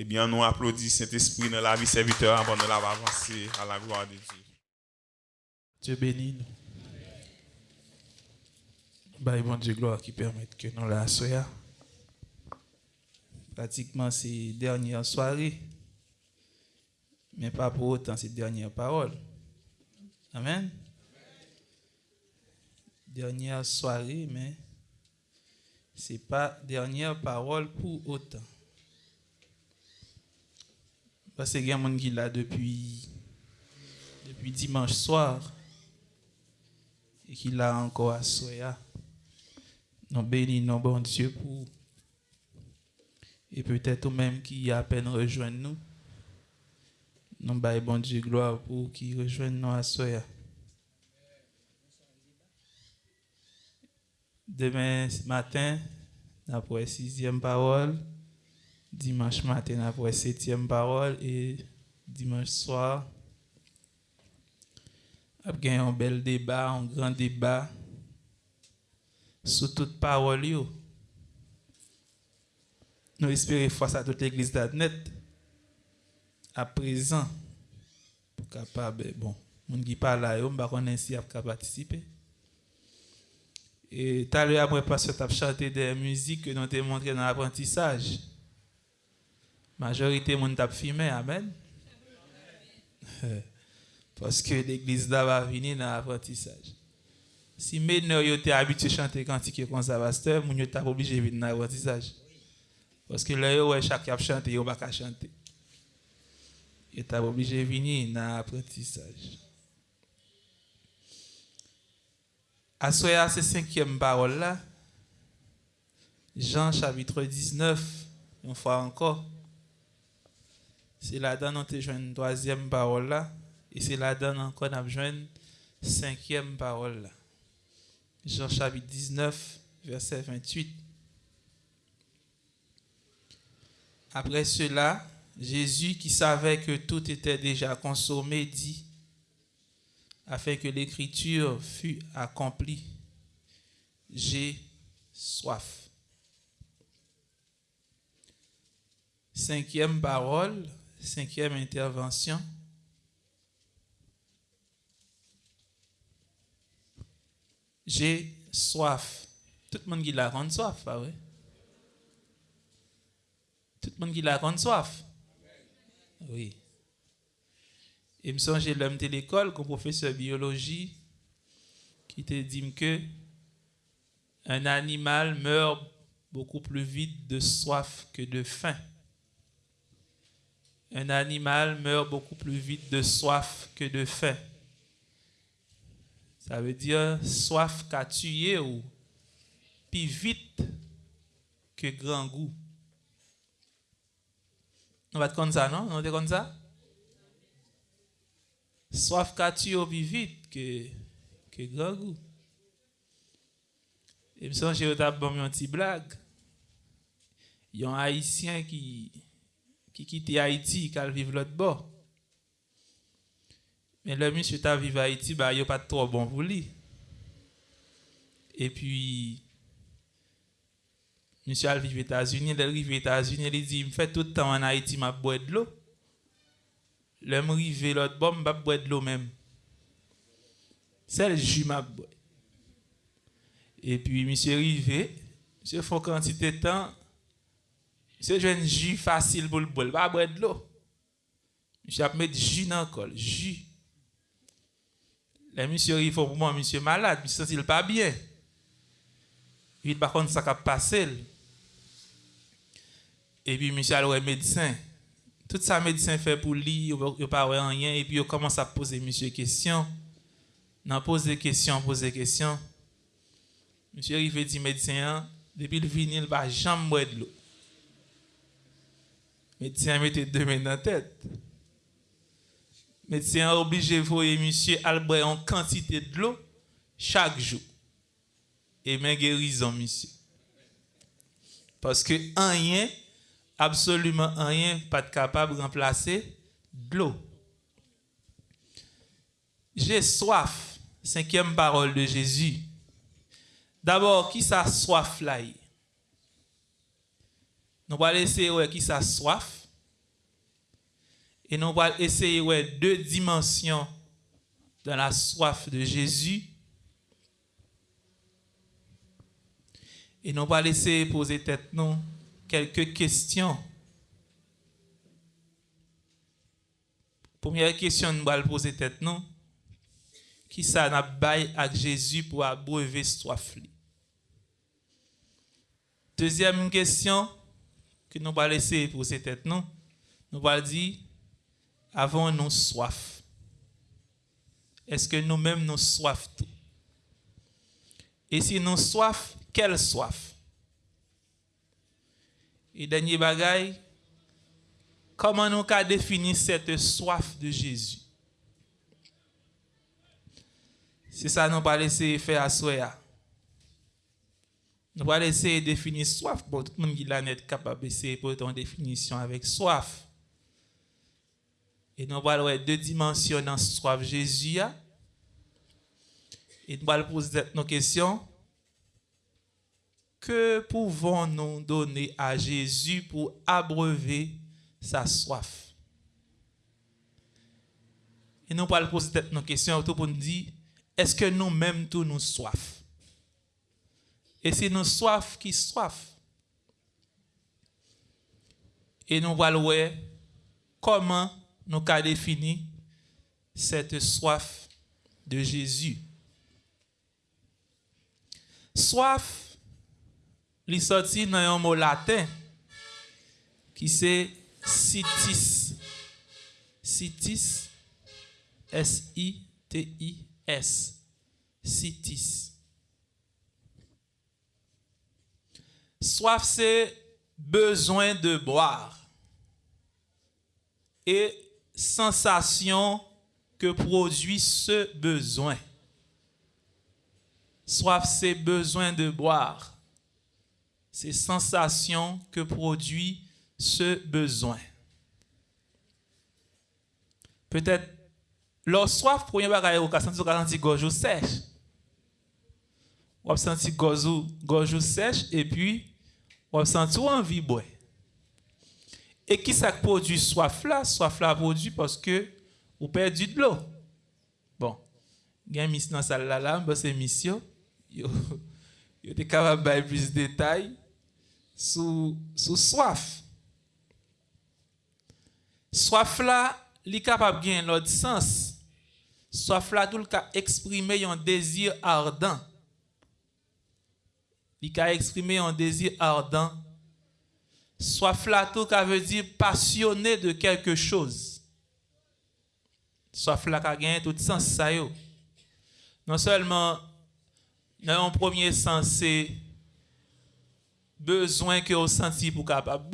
eh bien, nous applaudissons Saint-Esprit dans la vie serviteur avant de la avancer à la gloire de Dieu. Dieu bénit nous. Bah, bon Dieu, gloire qui permet que nous la soyons. Pratiquement, c'est dernière soirée. Mais pas pour autant, c'est dernière parole. Amen. Dernière soirée, mais c'est pas dernière parole pour autant. Parce que y a qui là depuis, depuis dimanche soir et qui l'a encore à Soya. Nous bénissons bon Dieu pour. Et peut-être même qui a à peine rejoint nous. Nous baillons bon Dieu gloire pour qui rejoigne nous à Soya. Demain matin, après sixième parole. Dimanche matin après septième parole et dimanche soir, il y a un bel débat, un grand débat sur toute parole. Yo. Nous espérons face à toute l'église d'Adnet à présent pour capable bon moun qui parle là on pas ainsi à participer et tout à l'heure après pasteur t'a chanté des musiques que nous t'ai montré dans l'apprentissage Majorité de gens filmé, Amen. Parce que l'église là va venir dans l'apprentissage. Si maintenant vous êtes habitué à chanter cantique pasteur, vous êtes obligé de venir dans l'apprentissage. Parce que là, où chaque a chanté, vous ne pas chanter. Vous êtes obligé de venir dans l'apprentissage. À ce c'est cinquième parole là. Jean chapitre 19, une fois encore. C'est là-dedans nous avons une troisième parole là. Et c'est là-dedans encore nous avons cinquième parole là. Jean chapitre 19, verset 28. Après cela, Jésus, qui savait que tout était déjà consommé, dit, afin que l'écriture fût accomplie. J'ai soif. Cinquième parole, cinquième intervention. J'ai soif. Tout le monde qui la rend soif, pas vrai? Tout le monde qui la rend soif? Oui. Et me j'ai l'homme de l'école, comme professeur de biologie, qui te dit que un animal meurt beaucoup plus vite de soif que de faim. Un animal meurt beaucoup plus vite de soif que de faim. Ça veut dire soif qu'a tué ou plus vite que grand goût. On va être comme ça, non? On va comme ça? soif qu'a tué plus vite que, grand goût. Et me j'ai une petite blague. Il y a un Haïtien qui, qui quitte Haïti, qui vivre l'autre bord. Mais le monsieur qui vivre à Haïti, bah, il a pas trop bon pour lui. Et puis, monsieur vivre aux États-Unis, il arrive aux États-Unis, il dit, il me fait tout le temps en Haïti, m'a boire de l'eau. Le m'rive l'autre bon, m'a boire de l'eau même. C'est le jus m'a boire. Et puis, monsieur arrivé, monsieur fait quantité de temps, Se jwen ju fasil pou l'bol, ba bwèd lo. Mishè ap met ju nan kol, ju. Le mishè rifo pou mwen, mishè malade, mishè sensil pa byen. Vit bakon sa kap pase l. E pi mishè al wè medisen. Tout sa medisen fè pou li, yo pa wè anyen, e pi yo komanse ap pose mishè kestyon. Nan pose kestyon, pose kestyon. Mishè rifo di medisen an, depi l vinil ba jam mwèd lo. Médecin mettait deux mains dans la tête. Médecin obligé de voir monsieur Albert en quantité de l'eau chaque jour. Et même guérison, monsieur. Parce que rien, absolument rien, pas capable de remplacer de l'eau. J'ai soif. Cinquième parole de Jésus. D'abord, qui ça soif là? Nous allons laisser qui ça soif. Et nous allons essayer ouais, deux dimensions dans la soif de Jésus. Et nous allons essayer poser tête nous quelques questions. Première question, nous allons poser tête nous. Qui ça n'a bail avec Jésus pour abreuver soif? Deuxième question que nous allons essayer de poser tête nous. Nous allons dire, avons-nous soif? Est-ce que nous-mêmes nous soif? Et si nous soif, quelle soif? Et dernier bagaille, comment nous avons défini cette soif de Jésus? C'est ça nous essayer de faire à soi. Nous allons essayer de définir soif. Bon, tout le monde qui est capable d'essayer pour une définition avec soif. Et nous allons voir deux dimensions dans soif Jésus. Et nous allons poser nos questions. Que pouvons-nous donner à Jésus pour abreuver sa soif? Et nous allons poser nos questions pour nous dire, est-ce que nous-mêmes tous nous soif? Et c'est nous soif qui soif. Et nous allons voir comment nous avons défini cette soif de Jésus. Soif, il sorti dans un mot latin qui c'est sitis. Sitis, S-I-T-I-S. Sitis. Soif, c'est besoin de boire. Et sensation que produit ce besoin. Soif, c'est besoin de boire. C'est sensation que produit ce besoin. Peut-être, leur soif, premier bagage, vous senti gorge sèche. wap senti gojou sech, e pi wap senti ou anvi boy. E ki sak produ soif la, soif la produ paske ou perdi de l'eau. Bon, gen mis nan sal la la, mba se misyon, yo, yo te kabab bay plus detay sou, sou soif. Soif la, li kapab gen lòd sens. Soif la tout ka eksprime yon dezir ardan. Il a exprimé un désir ardent Soit flatto, ça veut dire passionné de quelque chose. Soit flatto, a tout sens ça Non seulement dans un premier sens c'est besoin que vous senti pour capable.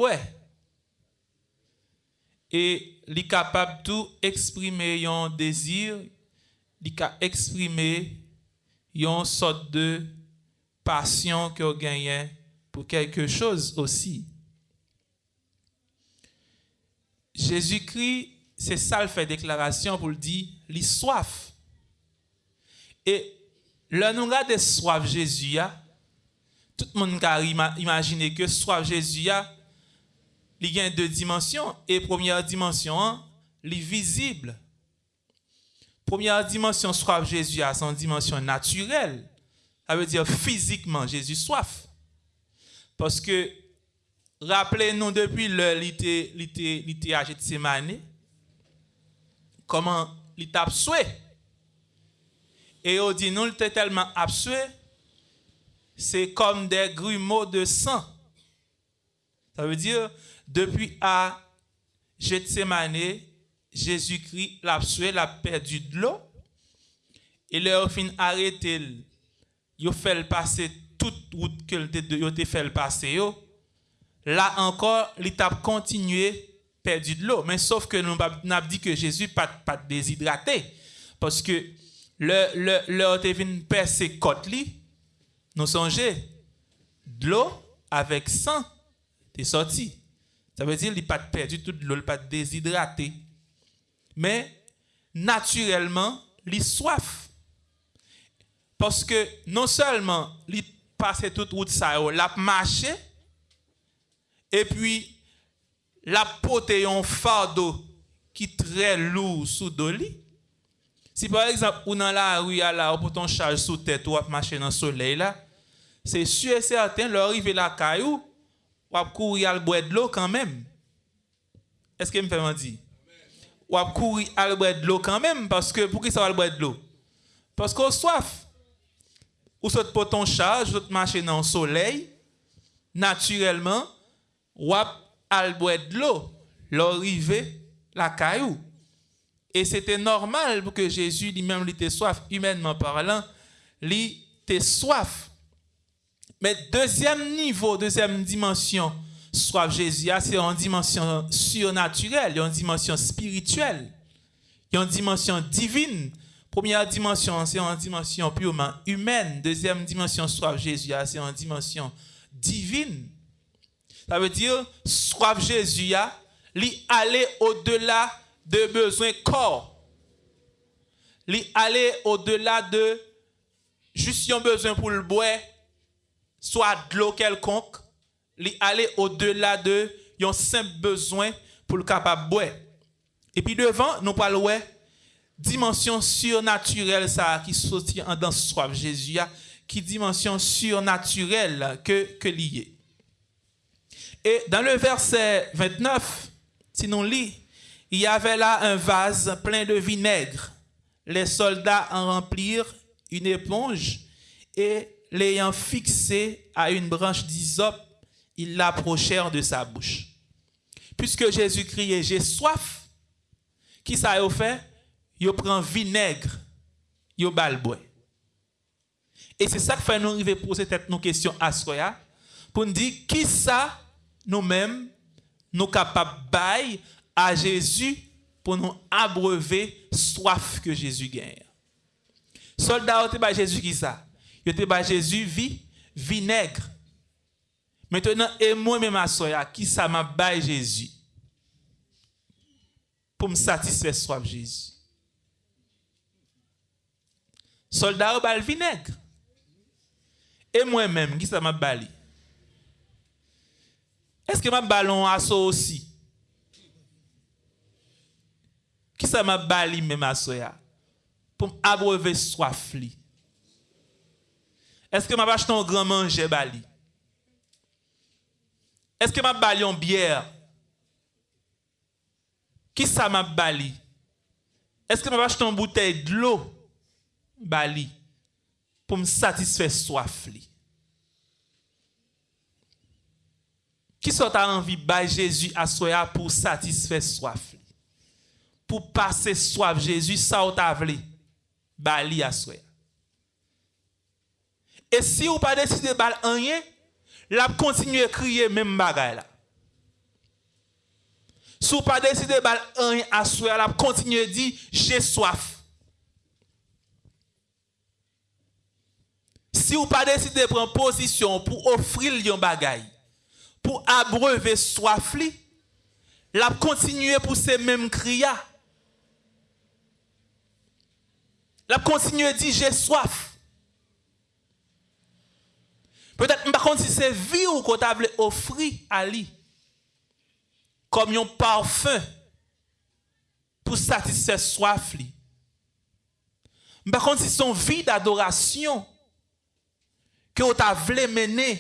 Et li capable tout exprimer un désir, li exprimer une sorte de passion que vous gagnez pour quelque chose aussi. Jésus-Christ, c'est ça le fait déclaration pour le dire, il soif. Et le nous de soif Jésus, tout le monde a imaginé que soif Jésus, il y a deux dimensions. Et première dimension, est visible. Première dimension, soif Jésus, c'est une dimension naturelle. Ça veut dire physiquement, Jésus soif. Parce que Rappelez-nous depuis était à Gethsemane, comment il était absoué. Et on dit, nous, il était tellement absoué, c'est comme des grumeaux de sang. Ça veut dire, depuis à Gethsemane, Jésus-Christ l'a absoué, l'a perdu de l'eau. Et là, fin arrêté, il a fait passer toute route qu'il a fait passer. Là encore, l'étape continué perdu de l'eau. Mais sauf que nous avons dit que Jésus pas pas déshydraté. Parce que le, le, le venu percer côte nous songez, de l'eau avec sang est sorti. Ça veut dire n'a pas perdu toute l'eau, il pas déshydraté. Mais naturellement, il soif. Paske non selman li pase tout route sa yo, la mache, e pi la pote yon fardo ki tre lou sou do li. Si par exemple ou nan la ou ya la ou pou ton chaj sou tèt ou ap mache nan soley la, se su e certain lor rive la kayou, wap kouri al bwed lo kanmem. Eske m fèman di? Wap kouri al bwed lo kanmem, paske pou ki sa wal bwed lo? Paske ou soaf. Ou saute pour ton charge, ou marcher dans le soleil, naturellement, ou boire de l'eau, l'arrivée, la caillou. Et c'était normal pour que Jésus lui-même était soif, humainement parlant, il était soif. Mais deuxième niveau, deuxième dimension, soif Jésus, c'est une dimension surnaturelle, une dimension spirituelle, une dimension divine. Première dimension, c'est une dimension purement humaine. Deuxième dimension, soif Jésus, c'est une dimension divine. Ça veut dire, soif Jésus, lui aller au-delà de besoins corps. Lui aller au-delà de juste un besoin pour le boire, soit de l'eau quelconque. Lui aller au-delà de un simple besoin pour le capable boire. Et puis devant, nous parlons dimension surnaturelle ça qui sortit en dans soif Jésus qui dimension surnaturelle que que lié. Et dans le verset 29, si nous lit, il y avait là un vase plein de vinaigre. Les soldats en remplirent une éponge et l'ayant fixé à une branche d'hysope, ils l'approchèrent de sa bouche. Puisque Jésus criait, j'ai soif, qui ça a? Il prend vinaigre, il balboie. Et c'est ça que fait nous arriver poser cette nos questions à soi, pour nous dire qui ça nous-mêmes nous capables de à Jésus pour nous abreuver soif que Jésus gagne. Soldat, tu Jésus qui ça? Tu te Jésus vie, vinaigre. Maintenant, et moi-même, à soya, qui ça m'a bail Jésus? Pour me satisfaire soif Jésus. soldat ou bal vinaigre. Et moi-même, qui ça m'a bali? Est-ce que m'a ballon assaut aussi? Qui ça m'a bali même assaut ya? Pour abreuver soif li. Est-ce que m'a acheté un grand manger bali? Est-ce que m'a bali en bière? Qui ça m'a bali? Est-ce que m'a acheté une bouteille de l'eau? bali pou m satisfè soif li. Ki sot a anvi bay Jezu asoya pou satisfè soif li? Pou pase soif Jezu sa ou ta vli? Bali asoya. E si ou pa deside bal anye, la ap kontinye kriye menm bagay la. Sou pa deside bal anye asoya, la ap kontinye di, jè soif. Si ou pa deside pren posisyon pou ofri li yon bagay, pou abreve soif li, la kontinue pou se menm kriya. La kontinue di, jè soif. Petèt mba konti se vi ou kon ta vle ofri a li, kom yon parfum pou satisfe soif li. Mba konti son vi d'adorasyon, ke ou ta vle mene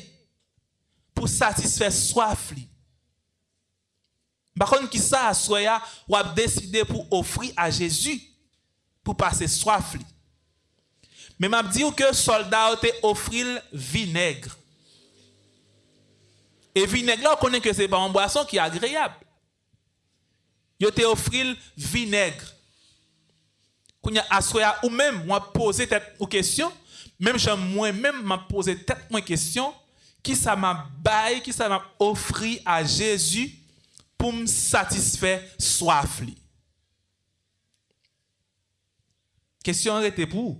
pou satisfè soif li. Bakon ki sa aswaya wap deside pou ofri a Jezu pou pase soif li. Men map di ou ke solda ou te ofril vinegre. E vinegre la ou konen ke se pa an boason ki agreyab. Yo te ofril vinegre. Koun ya aswaya ou men wap pose tet ou kesyon même moi même m'a posé tête moi question qui ça m'a bail, qui ça m'a offert à Jésus pour me satisfaire soif Question était pour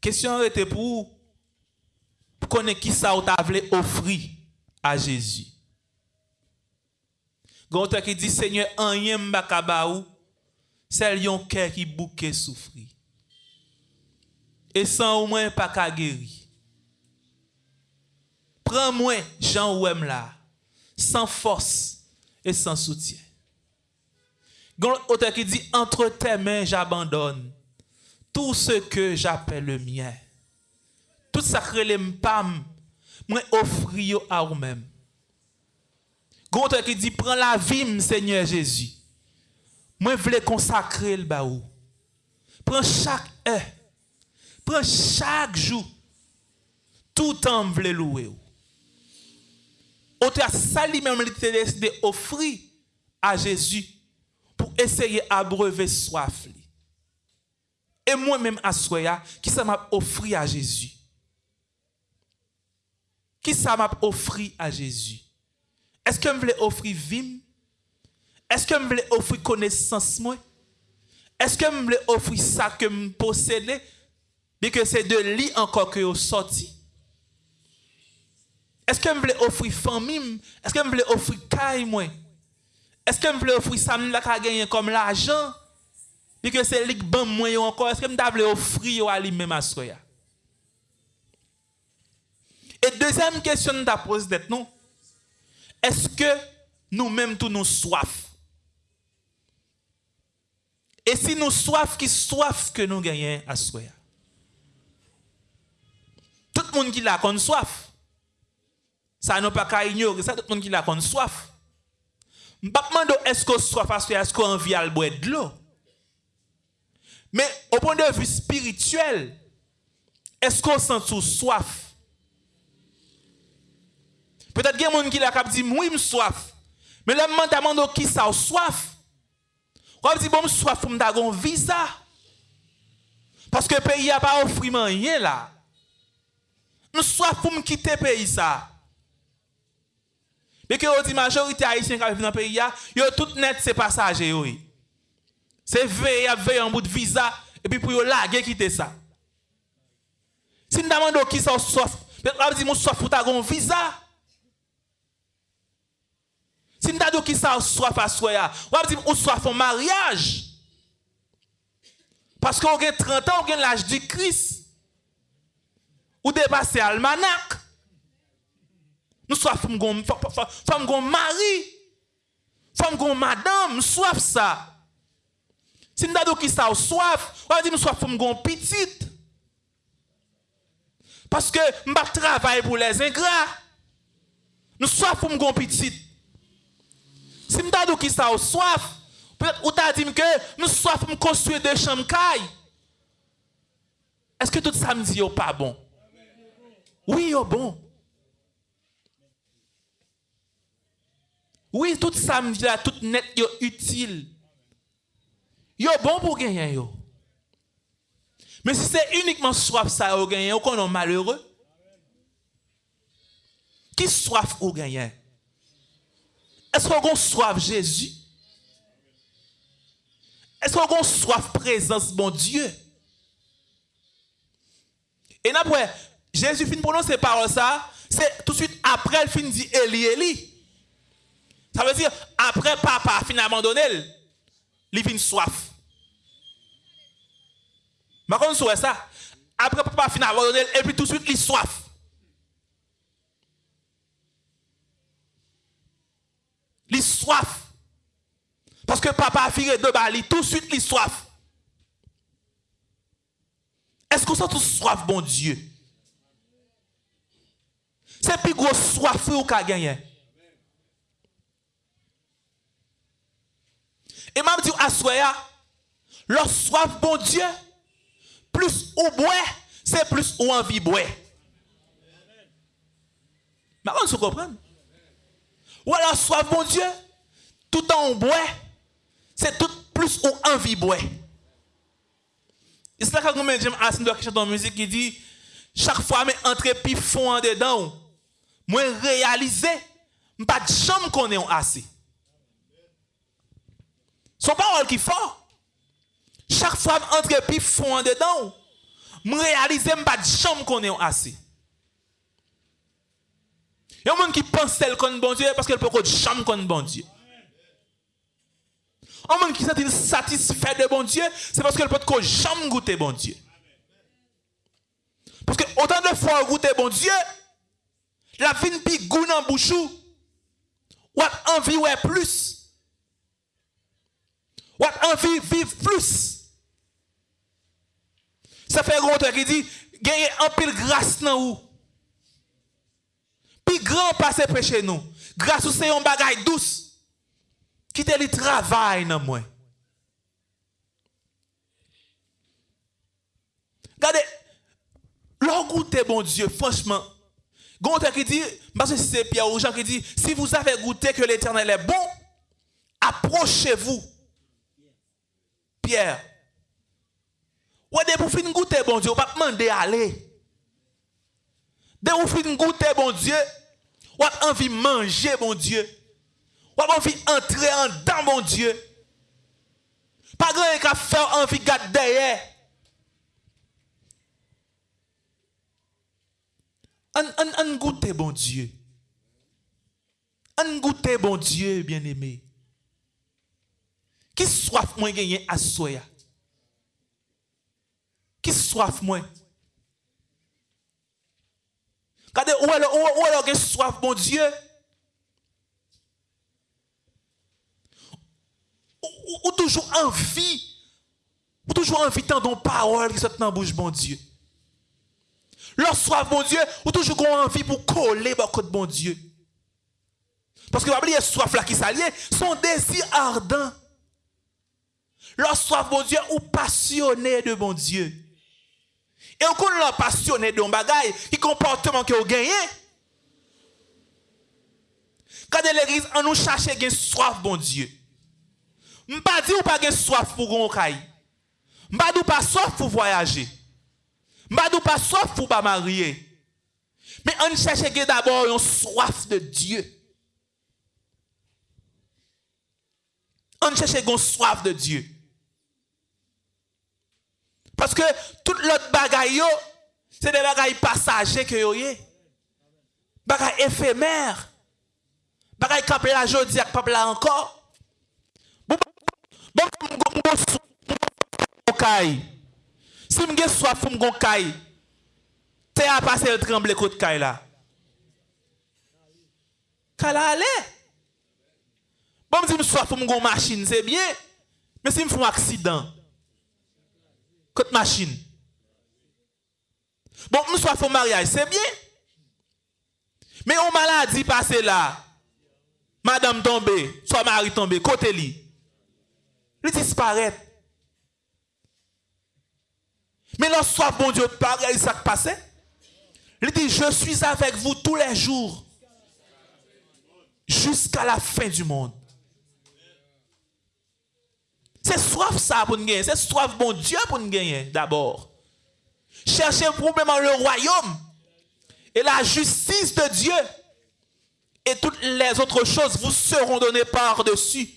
Question était pour pour connaître qui ça t'a offrir à Jésus. Gonta qui dit Seigneur, rien mbakabaou, c'est yon cœur qui bouquet souffrir. Et sans au moins pas qu'à guérir. Prends-moi, Jean Ouem là, sans force et sans soutien. Auteur qui dit entre tes mains j'abandonne tout ce que j'appelle le mien. Tout que les pam, moi offrir à vous-même. Auteur qui dit prends la vie Seigneur Jésus. Moi voulais consacrer le baou. Prends chaque heure. Pren chak jou, tout an vle loue ou. O te a sali men li te de ofri a Jezu pou eseye abreve soaf li. E mwen men aswaya, ki sa map ofri a Jezu? Ki sa map ofri a Jezu? Eske m vle ofri vim? Eske m vle ofri konesans mwen? Eske m vle ofri sa ke m posene? Eske m vle ofri sa ke m posene? Bi ke se de li ankon ke yo soti. Eske m vle ofri famim? Eske m vle ofri kay mwen? Eske m vle ofri samim la ka genyen kom la ajan? Bi ke se lik ban mwen yo ankon, eske m da vle ofri yo alim men masro ya? E dezem kesyon da pose det nou, eske nou menm tou nou soaf? E si nou soaf, ki soaf ke nou genyen aswe ya? Tout le monde qui l'a connu soif. Ça n'a pas qu'à ignorer ça, tout le monde qui l'a connu soif. Je ne est-ce que soif parce que est-ce qu'on envie à boire de l'eau. Mais au point de vue spirituel, est-ce qu'on sent sous soif? Peut-être qu'il y a des gens qui l'a dit, oui, je soif. Mais le moment demande qui ça soif. On dit, bon, je soif pour me donner un visa. Parce que le pays n'a pas offert rien là. m soif pou m kite peyi sa. Beke yo di majorite Haitien ka vive nan peyi ya, yo tout net se pasaje yo yi. Se veye ap veye an bout viza, epi pou yo lage kite sa. Si n daman do ki sa ou soif, bet ap di moun soif pou ta gon viza. Si n daman do ki sa ou soif aswaya, wap di moun soif an maryaj. Paske ou gen 30 an, ou gen laj di kris. ou dépasser almanach. Nous soif femme gon mari, femme gon madame, soif ça. Si nous avons qui ça soif, on va dire soif femme gon petite. Parce que nous pas travailler pour les ingrats. Nous soif femme gon petite. Si nous avons qui ça soif, peut-être ou t'a dit que nous soif me construire des chambres Est-ce que tout ça me dit oh, pas bon? Oui, yo bon. Oui, tout ça tout net, yo utile. Yo bon pour gagner yo. Mais si c'est uniquement soif ça au gagner, qu'on est malheureux. Qui soif au gagner? Est-ce qu'on soif Jésus? Est-ce qu'on soif présence bon Dieu? Et après, Jésus finit prononcer par ça, c'est tout de suite après il finit dit Eli Eli. Ça veut dire, après papa fin abandonné, il vient soif. Mais quand on ça, après papa fin abandonné, et puis tout de suite, il soif. Il soif. Parce que papa a fait de bali, tout de suite, il soif. Est-ce qu'on sent tout soif, bon Dieu? C'est plus gros soif ou qu'a gagné. Et m'a dit à soya, leur soif bon Dieu, plus ou boire, c'est plus ou envie boire. Mais on se comprend. Ou alors soif bon Dieu, tout en boire, c'est tout plus ou envie boire. Et c'est là que nous assis dans la musique qui dit chaque fois mais entre puis fond en dedans, moi réaliser, pas de chambre qu'on est assis. Son parole qui fort. Chaque fois que entre puis fond dedans, je réalise pas de chambre qu'on est assis. Il y a des gens qui pensent tel qu'on bon Dieu parce qu'elle peut chambre qu'on bon Dieu. Des gens qui sont satisfaits de bon Dieu, c'est parce qu'elle peut chambre goûter bon Dieu. Parce que autant de fois goûter bon Dieu, la vie ne goût dans bouchou, ou envie ouais plus. envie de vivre plus. Ça fait un qui dit, gagner un pile grâce dans vous. Puis grand passé chez nous. Grâce au c'est un bagage douce. Qui te le travail dans moi. Regardez, leur goûter, bon Dieu, franchement. Gonter qui dit, parce que c'est Pierre ou Jean qui dit, si vous avez goûté que l'éternel est bon, approchez-vous. Pierre. Ouais, de vous finir goûter, bon Dieu, vous pas demander aller. De vous finir goûter, bon Dieu, vous avez envie manger, bon Dieu. Vous avez envie d'entrer en dedans, bon Dieu. Pas grand qu'à faire envie de garder derrière. On goûte, bon Dieu. On goûte, bon Dieu, bien-aimé. Qui soif moins gagné à soya? Qui soif moins? Regardez, où est-ce que soif, bon Dieu? Ou, toujours envie, ou toujours envie d'entendre parole qui sortent dans la bouche, bon Dieu. Leur soif, bon Dieu, ou toujours envie pour coller beaucoup de bon Dieu. Parce que vous oublier soif là qui s'allie, son désir ardent. Leur soif, bon Dieu, ou passionné de bon Dieu. Et on connaît leur passionné de un bagaille, qui comportement que vous gagnez. Quand l'église, on nous cherche une soif, bon Dieu. Je ne pas dire ou pas soif pour gon Je ne pas dire pas soif pour voyager. Madou pas soif pour pas marier. Mais on cherche d'abord une soif de Dieu. On cherche une soif de Dieu. Parce que tout l'autre bagaille, c'est des bagailles passagers que vous avez. Bagailles éphémères. Bagailles qui et pas là encore. Bon, bon, bon, bon, si je suis soif pour me caille, as passé le tremble côté caille là. Allé. Bon, si je suis soif me machine, c'est bien. Mais si je un accident, côté machine. Bon, je suis soif mariage, c'est bien. Mais on maladie passé là. Madame tombée, soit mari tombé, côté lui. Il disparaît. Mais lorsque bon Dieu, pareil, ça passait. Il dit, je suis avec vous tous les jours. Jusqu'à la fin du monde. C'est soif ça pour nous gagner. C'est soif bon Dieu pour nous gagner d'abord. Cherchez probablement le royaume et la justice de Dieu. Et toutes les autres choses vous seront données par-dessus.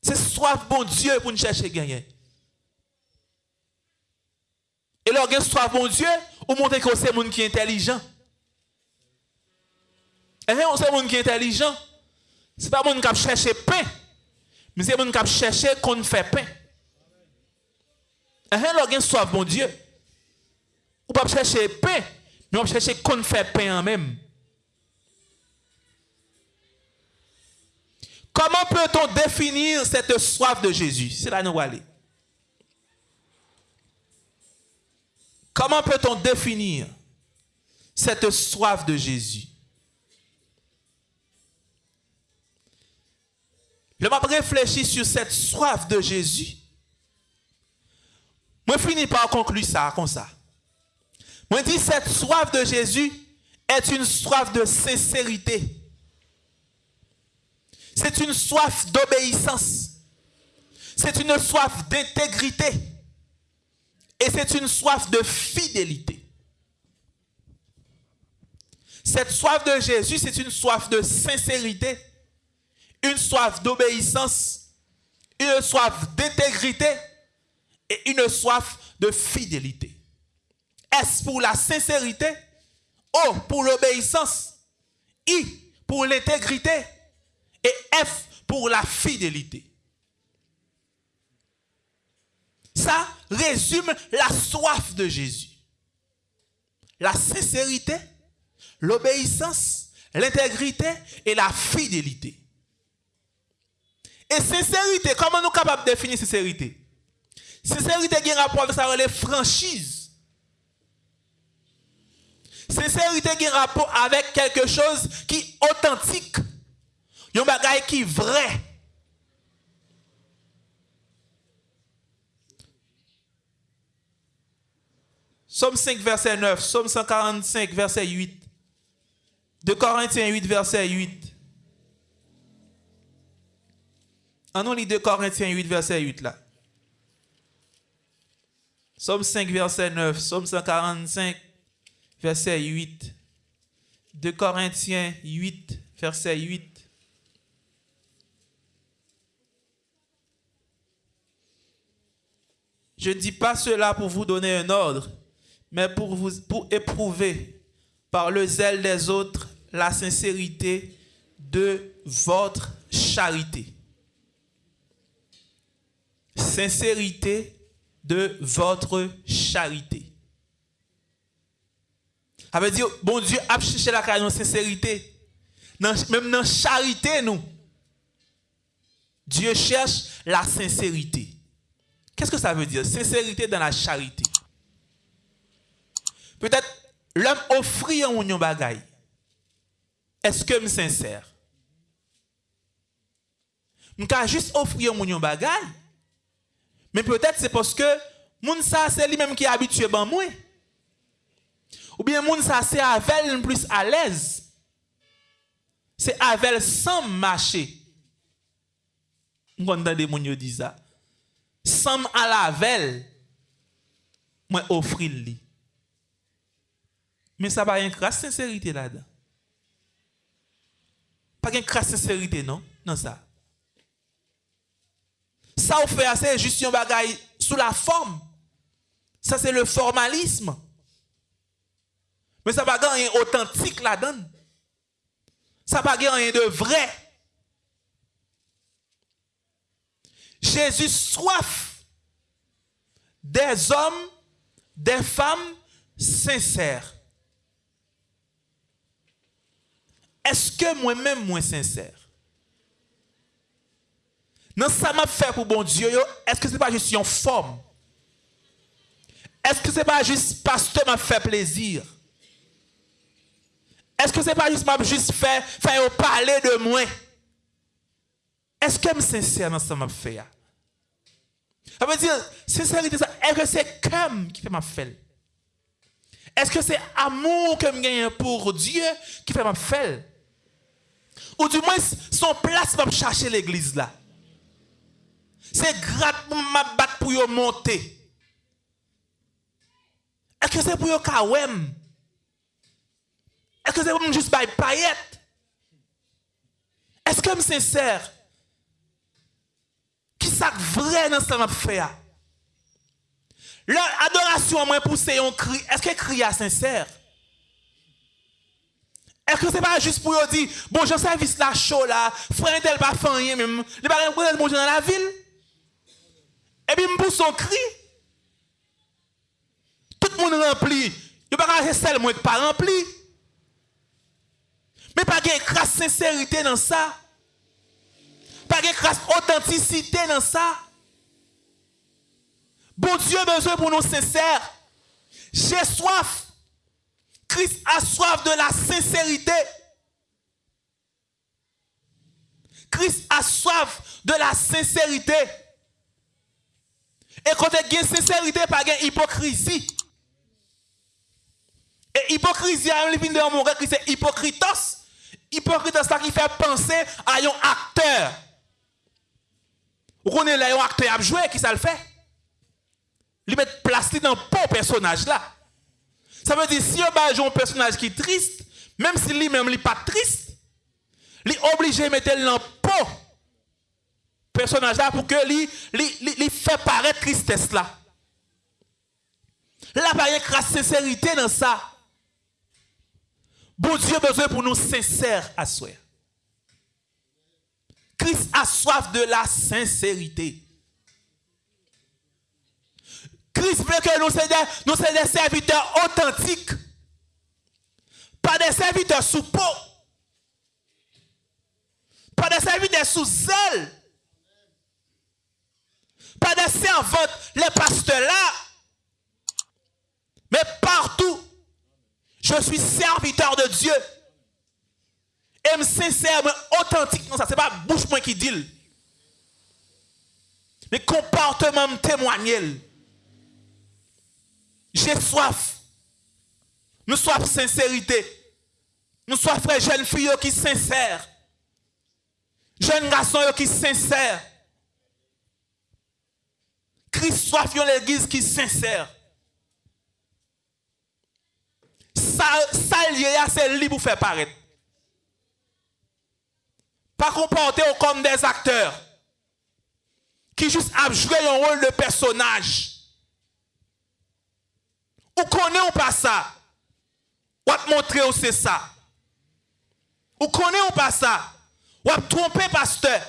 C'est soif bon Dieu pour nous chercher gagner. Et leur soit bon Dieu, ou montrer que c'est monde qui est intelligent. Et eh, c'est monde qui est intelligent. Ce n'est pas monde qui cherche pain, mais c'est monde qui cherche qu'on fait pain. Et eh, leur soit bon Dieu. Ou pas chercher pain, mais on chercher qu'on fait pain en même. Comment peut-on définir cette soif de Jésus? C'est là nous allons aller. Comment peut-on définir cette soif de Jésus? Je vais réfléchir sur cette soif de Jésus. Je finis par conclure ça comme ça. Je dis cette soif de Jésus est une soif de sincérité. C'est une soif d'obéissance. C'est une soif d'intégrité. Et c'est une soif de fidélité. Cette soif de Jésus, c'est une soif de sincérité, une soif d'obéissance, une soif d'intégrité et une soif de fidélité. S pour la sincérité, O pour l'obéissance, I pour l'intégrité et F pour la fidélité. Ça résume la soif de Jésus. La sincérité, l'obéissance, l'intégrité et la fidélité. Et sincérité, comment nous sommes capables de définir sincérité? Sincérité qui a rapport avec ça, les franchises. Sincérité qui a rapport avec quelque chose qui est authentique. Un bagage qui est vrai. Somme 5, verset 9. Somme 145, verset 8. De Corinthiens 8, verset 8. En nous lit 2 Corinthiens 8, verset 8 là. Somme 5, verset 9. Somme 145, verset 8. 2 Corinthiens 8, verset 8. Je ne dis pas cela pour vous donner un ordre, mais pour, éprouver par le zèle des autres la sincérité de votre charité. Sincérité de votre charité. Ça veut dire, bon Dieu a cherché la sincérité. même dans la charité, nous. Dieu cherche la sincérité. Qu'est-ce que ça veut dire? Sincérité dans la charité. Peut-être l'homme offrit un union bagaille. Est-ce que je suis sincère? Je peux juste offrir un union bagaille. Mais peut-être c'est parce que moun ça c'est lui-même qui est habitué à moi. Ou bien moun ça c'est avec plus à l'aise. C'est avec sans marcher. Mwen kontande moun yo di za. Sam alavel, mwen ofri li. Men sa ba yon kras sincerite la dan. Pa gen kras sincerite non, nan sa. Sa ou fe ase, just yon bagay sou la form. Sa se le formalisme. Men sa ba gen yon otantik la dan. Sa pa gen yon de vre. Jésus soif des hommes, des femmes sincères. Est-ce que moi-même, moi sincère? Non, ça m'a fait pour bon Dieu, est-ce que ce n'est pas juste une forme? Est-ce que ce n'est pas juste parce que m'a fait plaisir? Est-ce que ce n'est pas juste m'a juste fait faire parler de moi? Est-ce que je suis sincère dans ce que je fais? Ça veut dire, sincérité, est-ce que c'est comme qui fait ma fait? Est-ce que c'est amour que je gagne pour Dieu qui fait ma fait? Ou du moins, son place pour chercher l'église là. C'est grave pour ma battre pour monter. Est-ce que c'est pour yo kawem? Est-ce que c'est pour juste by paillettes? Est-ce que je sincère? Qui ça vrai dans ce que je fais? L'adoration, moi, pousser un. Est-ce que le cri sincère? Est-ce que ce n'est pas juste pour dire, bon, j'ai service la chaud là, frère tel pas même, il pas dans la ville. Et puis, pousse son cri. Tout le monde rempli. Il pas rester seul, moi, pas rempli. Mais pas de crasse sincérité dans ça. Pas de crasse authenticité dans ça. Bon Dieu besoin pour nous sincères. J'ai soif. Christ a soif de la sincérité. Christ a soif de la sincérité. Et quand il y a sincérité, pas de hypocrisie. Et hypocrisie, il vient de mon c'est hypocritos. Hypocritos, ça qui fait penser à un acteur. Vous connaissez un acteur à jouer, qui ça le fait? Il met place dans le personnage là. Ça veut dire, si on a un personnage qui est triste, même si lui-même n'est pas triste, il est obligé de mettre dans le personnage là pour que lui, lui, fait paraître tristesse là. Là, il y a sincérité dans ça. Bon Dieu a besoin pour nous sincères à soi. Christ a soif de la sincérité. Christ veut que nous soyons des, serviteurs authentiques. Pas des serviteurs sous peau. Pas des serviteurs sous zèle. pas des servantes, les pasteurs là. Mais partout, je suis serviteur de Dieu. Et me sincère, authentique, non, ça, c'est pas bouche moi qui dit. Mais comportement me témoigne. J'ai soif. Nous soif sincérité. Nous soif frère jeune fille qui sincère. Jeune garçon qui sincère. Christ soif l'église qui sincère. Ça, ça c'est libre pour faire paraître. Pas comporter comme des acteurs qui juste a joué un rôle de personnage. Ou connaît ou pas ça? Ou te montrer où c'est ça? Ou connaît ou pas ça? Ou a tromper pasteur?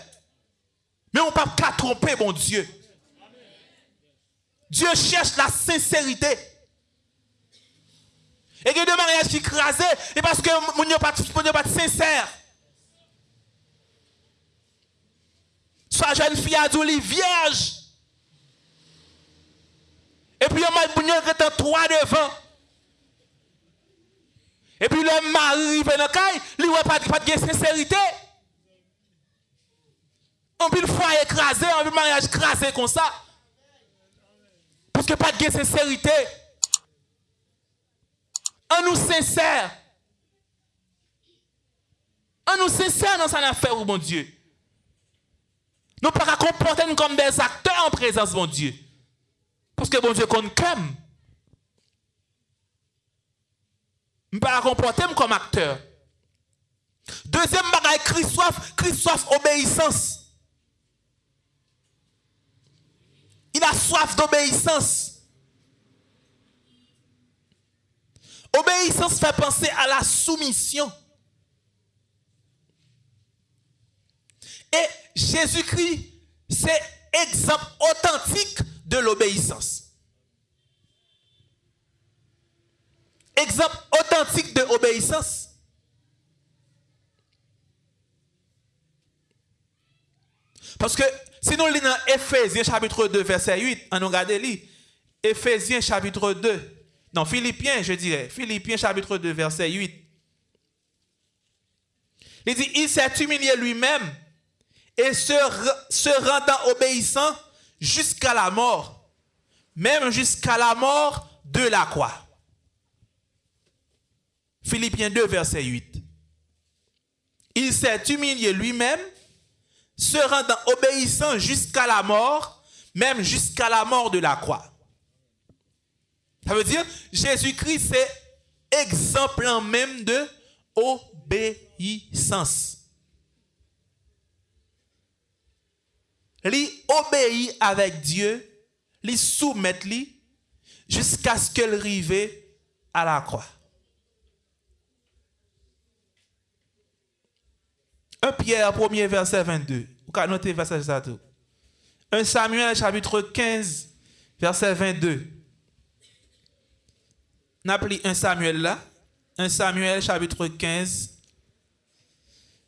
Mais on ne peut pas tromper mon Dieu. Dieu cherche la sincérité. Et il y a des mariages qui et parce que Dieu n'est pas sincère. Soit jeune fille à vierge. Et puis, il y a un trois devant. Et puis, le mari arrive dans le caille, il n'a pas, pas de sincérité. On peut le foyer écrasé, on peut le mariage écrasé comme ça. Parce que pas de sincérité. On nous sincère. On nous sincère dans son affaire, mon Dieu. Nous ne pouvons pas comporter comme des acteurs en présence, mon Dieu. Parce que bon Dieu compte comme. Je ne pas comporter comme acteur. Deuxième bagaille, Christophe, Christophe, obéissance. Il a soif d'obéissance. Obéissance fait penser à la soumission. Et Jésus-Christ, c'est exemple authentique de l'obéissance. Exemple authentique de l'obéissance. Parce que si nous lisons Ephésiens chapitre 2, verset 8, on regarde lit. Ephésiens chapitre 2. Non, Philippiens, je dirais. Philippiens chapitre 2, verset 8. Il dit, il s'est humilié lui-même et se rendant obéissant jusqu'à la mort, même jusqu'à la mort de la croix. Philippiens 2, verset 8. Il s'est humilié lui-même, se rendant obéissant jusqu'à la mort, même jusqu'à la mort de la croix. Ça veut dire, Jésus-Christ, c'est exemple même de obéissance. Il obéit avec Dieu, il soumet lui jusqu'à ce qu'elle arrive à la croix. 1 Pierre, premier verset 22. Vous pouvez noter verset ça tout. 1 Samuel, chapitre 15, verset 22. On a 1 Samuel là. 1 Samuel, chapitre 15,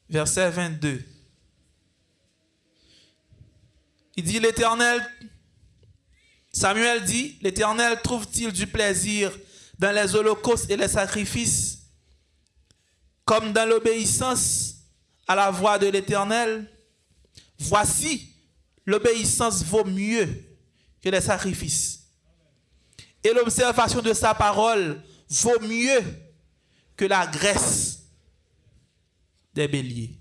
verset 22. Il dit l'Éternel, Samuel dit, l'Éternel trouve-t-il du plaisir dans les holocaustes et les sacrifices, comme dans l'obéissance à la voix de l'Éternel? Voici, l'obéissance vaut mieux que les sacrifices. Et l'observation de sa parole vaut mieux que la graisse des béliers.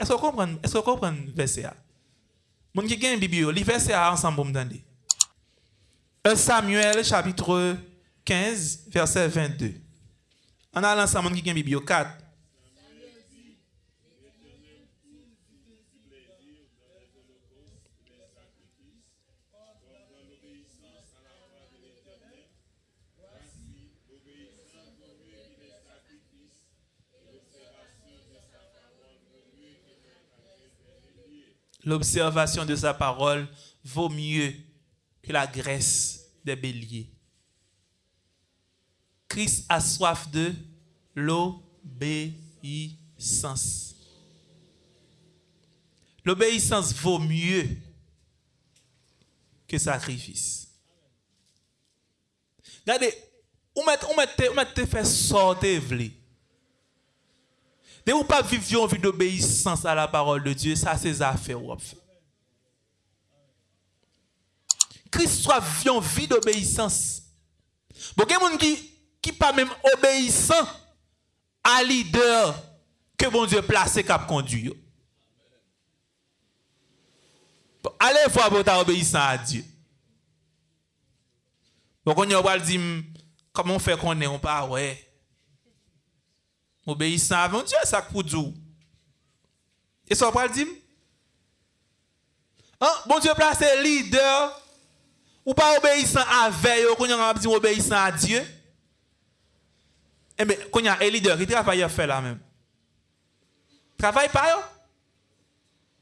Est-ce que vous comprenez, le verset Mon qui gagne Bible, le verset ensemble pour me 1 Samuel chapitre 15 verset 22. On a l'ensemble qui gagne Bible 4. L'observation de sa parole vaut mieux que la graisse des béliers. Christ a soif de l'obéissance. l'obéissance vaut mieux que sacrifice. Regardez, ou met fait sortir De ou pas vivre une vie d'obéissance à la parole de Dieu, ça c'est affaires ou. Christ soit une vie d'obéissance. Bon, il y qui qui pas même obéissant à leader que bon Dieu placé cap conduire. Bon, allez voir pour obéissant à Dieu. Bon, on va dire comment on fait qu'on est pas ouais. Obéissant mon Dieu ça pour Dieu. Et ça va dire Hein, bon Dieu placé leader ou pas obéissant à veille, qu'on a dit obéissant à Dieu. Eh bien, y a un leader qui travaille à faire là même. Travaille pas, yo.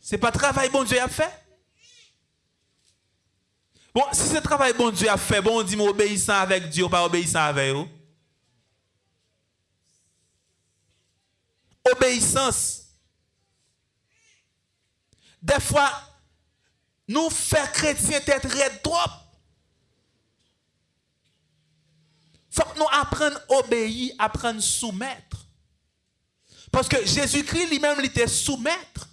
C'est pas travail bon Dieu a fait. Bon, si c'est travail bon Dieu a fait, bon, on dit obéissant avec Dieu, pas obéissant avec vous. Obéissance. Des fois, nous faire chrétien être très trop. faut que nous apprenions à obéir, apprendre à soumettre. Parce que Jésus-Christ lui-même, il était soumettre.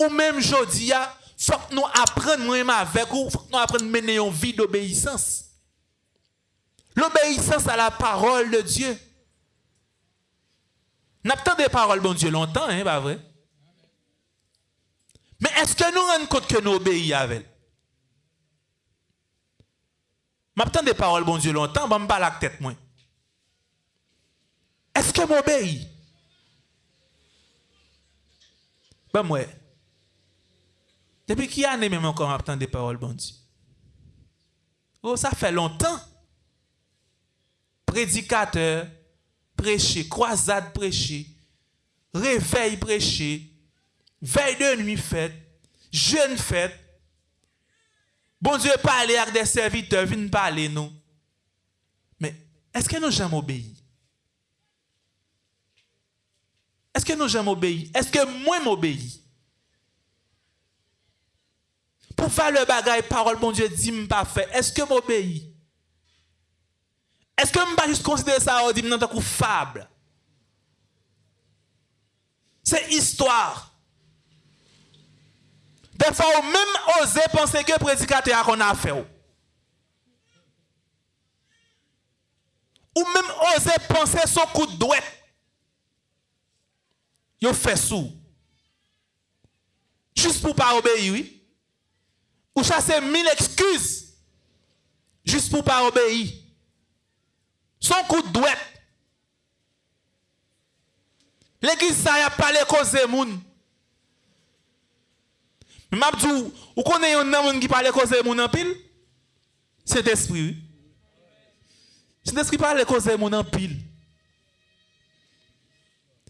Ou même il faut que nous apprenions avec vous, faut que nous apprenions à mener une vie d'obéissance. L'obéissance à la parole de Dieu. Avons des paroles, bon Dieu, longtemps, hein, pas vrai? Mais est-ce que nous rendons compte que nous obéissons à elle? Des paroles, bon Dieu, longtemps, je me la tête, moi. Est-ce que m'obéis? Ben, moi. Depuis qui année même encore m'attend des paroles, bon Dieu? Oh, ça fait longtemps. Prédicateur, prêcher, croisade prêcher, réveil prêcher, veille de nuit faite, jeune fête. Bon Dieu parler avec des serviteurs, viennent parler nous. Mais est-ce que nous jamais obéi? Est-ce que nous jamais obéi? Est-ce que moi m'obéis? Pour faire le bagage, parole, bon Dieu dit, pas fait. Est-ce que m'obéis? Est-ce que je ne pas juste considérer ça au non, tant fable? C'est histoire. Des fois, on même osé penser que prédicateur qu'on a fait. Ou même osé penser son coup de doigt. Yo fait sous. Juste pour pas obéir, oui. Ou chasser mille excuses. Juste pour pas obéir. Son kout dwet. L'Eglise sa ya pale koze moun. Mabdou, ou konen yon nan moun ki pale koze moun an pil? Se despri. Se despri pale koze moun an pil.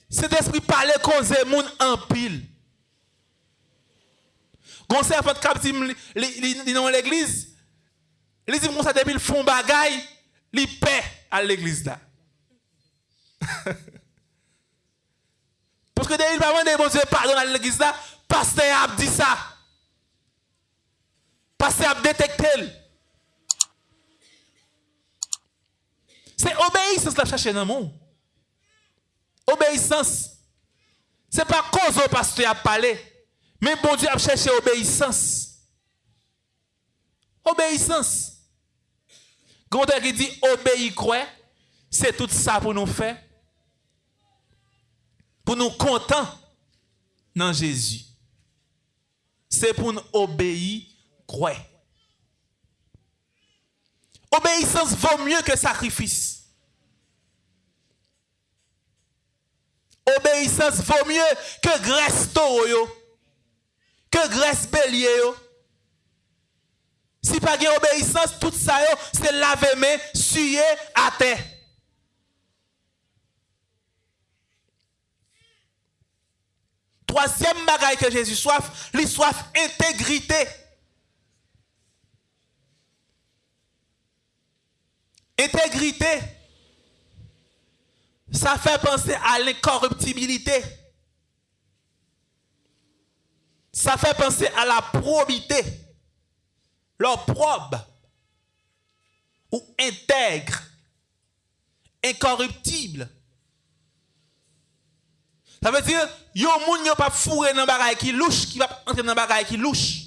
Se despri pale koze moun an pil. Gonser pot kap di nan l'Eglise, li di moun sa depil fon bagay, li pey. à l'église là. Parce que dès il va demander bon Dieu pardon à l'église là, pasteur a dit ça. Pasteur a détecté. C'est obéissance la chercher dans le monde. Obéissance. Ce n'est pas cause au pasteur a parlé, mais bon Dieu a cherché obéissance. Obéissance. Quand qui dit obéir quoi, c'est tout ça pour nous faire. Pour nous contents dans Jésus c'est pour nous obéir, croire. Obéissance vaut mieux que sacrifice. Obéissance vaut mieux que graisse taureau, que graisse bélier. Si pas de obéissance, tout ça, c'est laver main, suyer à terre. Troisième bagaille que Jésus soif, il soif intégrité. Intégrité. ça fait penser à l'incorruptibilité. Ça fait penser à la probité. Leur probe ou intègre, incorruptible. Ça veut dire, yo moun yo pas fourré dans bagaille qui louche, qui va entrer dans bagaille qui louche.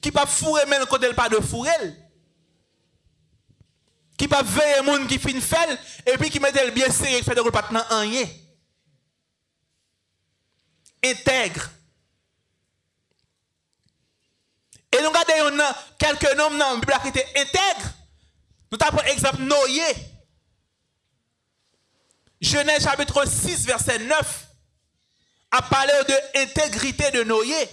Qui pas fourré même quand elle pas de fourré. Qui pas veiller moun qui fin fait et puis qui met elle bien serré fait de pas dans rien. Intègre. Et nous regardons quelques noms dans la Bible qui étaient intègres. Nous avons exemple Noé. Genèse chapitre 6, verset 9 a parlé de l'intégrité de Noé.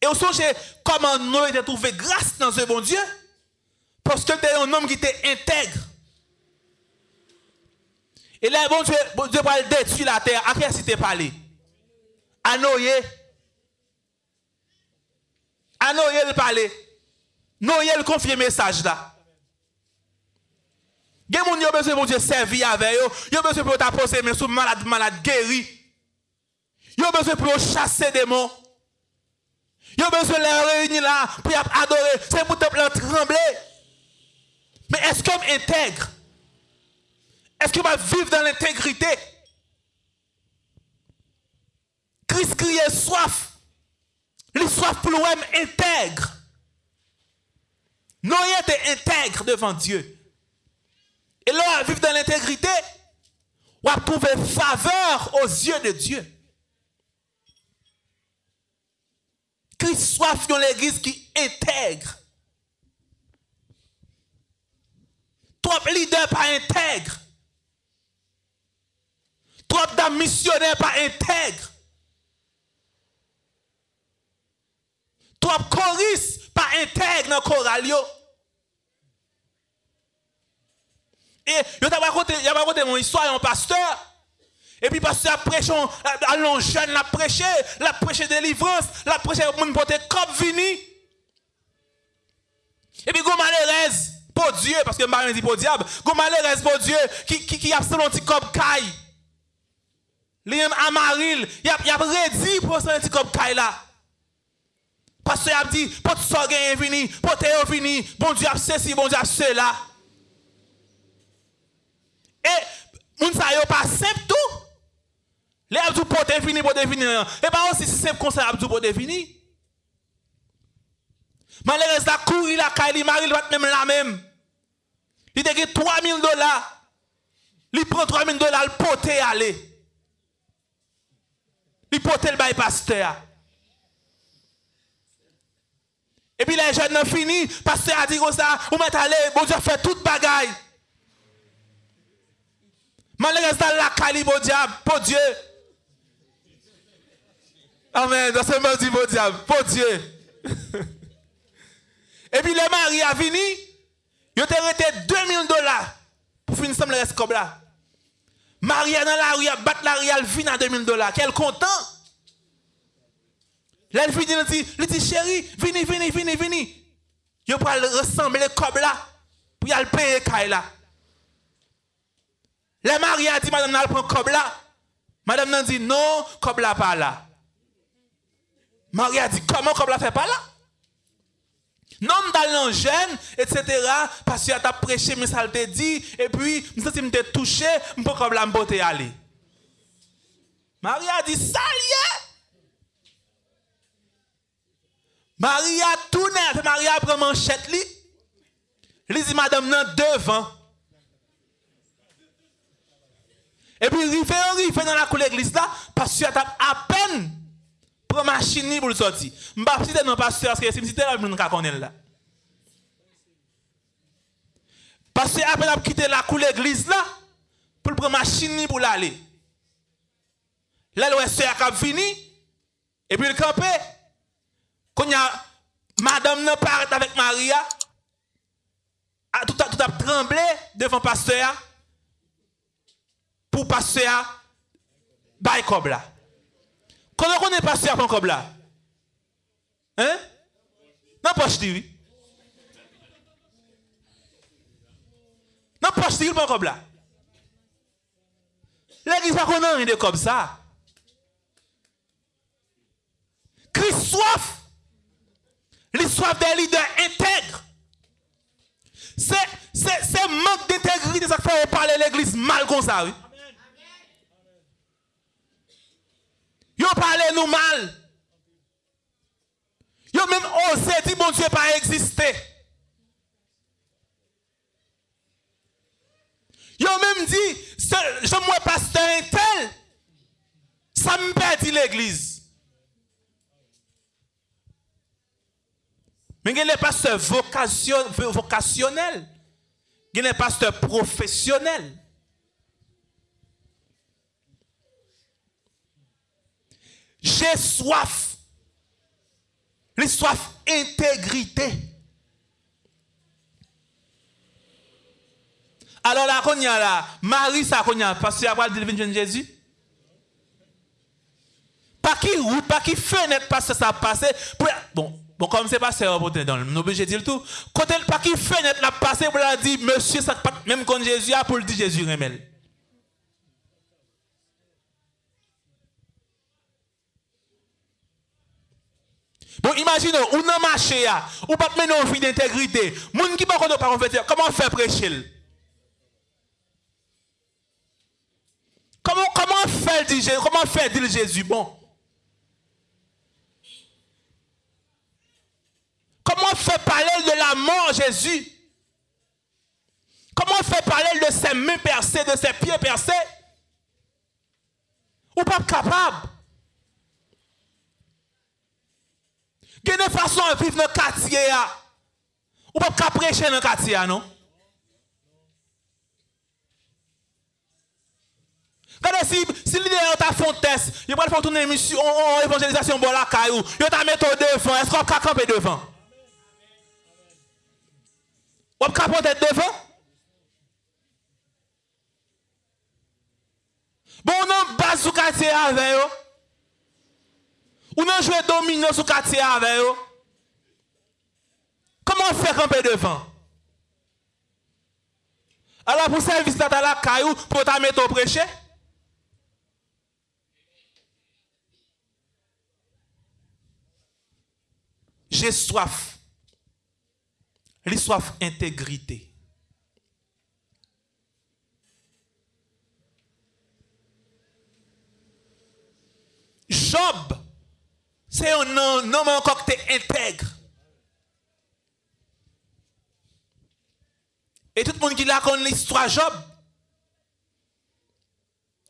Et on songe comment Noé a trouvé grâce dans ce bon Dieu. Parce que c'était un homme qui était intègre. Et là, bon Dieu, bon Dieu va détruire la terre. À qui est-ce parlé? À Noé. À Noé le parler. Noé le confie message là. Gen moun yo besoin bon Dieu servir avec yo. Yo besoin pour t'apposer mais sous malade malade guéri. Yo besoin pour chasser démons. Yo besoin les réunir là pour adorer. C'est pour te trembler. Mais est-ce qu'on intègre? Est-ce qu'on va vivre dans l'intégrité? Christ criait soif. Soif pour l'OM intègre. Noé était intègre devant Dieu. Et là, à vivre dans l'intégrité, on va trouver faveur aux yeux de Dieu. Christ soif dans l'église qui intègre. Trop leader pas intègre. Trop de missionnaires pas intègre. Trop choristes pas intègre dans le choral. Et je t'ai raconté, mon histoire un pasteur. Et puis pasteur a prêché, allons jeune, l'a prêché, l'a prêché délivrance, l'a prêché mon porter comme vini. Et puis go malheureuse pour Dieu parce que Marie dit pour diable, go malheureuse pour Dieu qui qui qui a son petit comme caille. Amaril, il a a redit pour son petit comme caille là. Pasteur a dit, pour tout ça est vini, pour tout est vini, bon Dieu a ceci, bon Dieu a cela. Et, moun sa yo pas simple tout. Les abdou pour te vini, pour te vini. Et pas aussi simple qu'on ça abdou pour te vini. Malheureusement, la courir la caille, mari, il va même la même. Il te 3000 dollars. Il prend 3000 dollars, le poté aller. Il pote le bail pasteur. Et puis les jeunes ont fini, pasteur a dit comme ça, vous mettez aller, bon Dieu fait toute bagaille. Malheureusement, la calibre diable, pour Dieu. Amen. Dans ce moment, dit pour diable, pour Dieu. Et puis le mari a venu, il a arrêté 2000 dollars pour finir le reste comme là. Marie dans la rue, bat la rue, elle vient à 2000 dollars. Quel content. Là, elle dit, elle dit, chérie, venez, venez, venez, venez. Il va ressembler comme là, pour y aller payer là. La Marie a dit, madame, n'a prend comme là. Madame n'a dit, non, comme là, pas là. Marie a dit, comment comme là fait pas là? Non, dans jeune, etc. Parce tu as prêché, mais ça te dit, et puis, je me suis touché, je peux comme là, me aller. Marie a dit, ça y Maria tout net, Maria prend manchette li. Li dit madame nan devant. Et puis rive rive dans la cour l'église là, pasteur t'a à peine prend machine pour le sortir. M'pa citer non pasteur parce que si citer là nous connaît là. Pasteur à peine a quitter la cour l'église là pour prendre machine pour l'aller. Là le sœur a vini et puis le camper Quand a madame ne part avec Maria, tout a, tout a tremblé devant pasteur pour à Baï Kobla. Comment on est passé à Kobla? Hein? Non, pas oui. si il pas comme là. L'église pas qu'on rien de comme ça. Christ soif. Soif des leaders intègres. C'est c'est manque d'intégrité ça fait parler l'église mal comme ça, oui. Yo parlez nous mal. Yo même osé dire bon Dieu pas exister. Yo même dit, je moi pasteur un tel, ça me perdit l'église. Mais il y a des pasteurs vocationnels. Il y a des pasteurs professionnels. J'ai soif. Les soif intégrité. Alors là, qu'on y a là, Marie, ça qu'on y a, parce qu'il a de Jésus. Pas qui route, pas qui fenêtre, parce que ça passe. Bon, bon, comme c'est passé, on dans le obligé de dire tout. Quand elle pas qui fenêtre, la passé, pour la dire, monsieur, même quand Jésus a pour le dire Jésus remel. Bon, imaginez, ou dans marché, ou pas mener une vie d'intégrité. Moun qui pas comment faire prêcher Comment, comment faire dire comment faire dire Jésus? Bon? Comment faire parler de la mort Jésus? Comment faire parler de ses mains percées, de ses pieds percés? Ou pas capable? Il y a une façon de vivre dans le quartier. Ou pas prêcher dans le quartier, non? Regardez si, si l'idée est à fond test, il va faire une émission, évangélisation, bon la caillou, il va mettre devant, est-ce qu'on peut camper devant? Peut camper devant? Bon, on a base sur quartier avec eux. On a joué dominant sur quartier avec eux. Comment fait camper devant? Alors pour service à la caillou, pour ta mettre au prêcher? J'ai soif. Les soif intégrité. Job, c'est un homme encore qui intègre. Et tout le monde qui l'a connu l'histoire Job.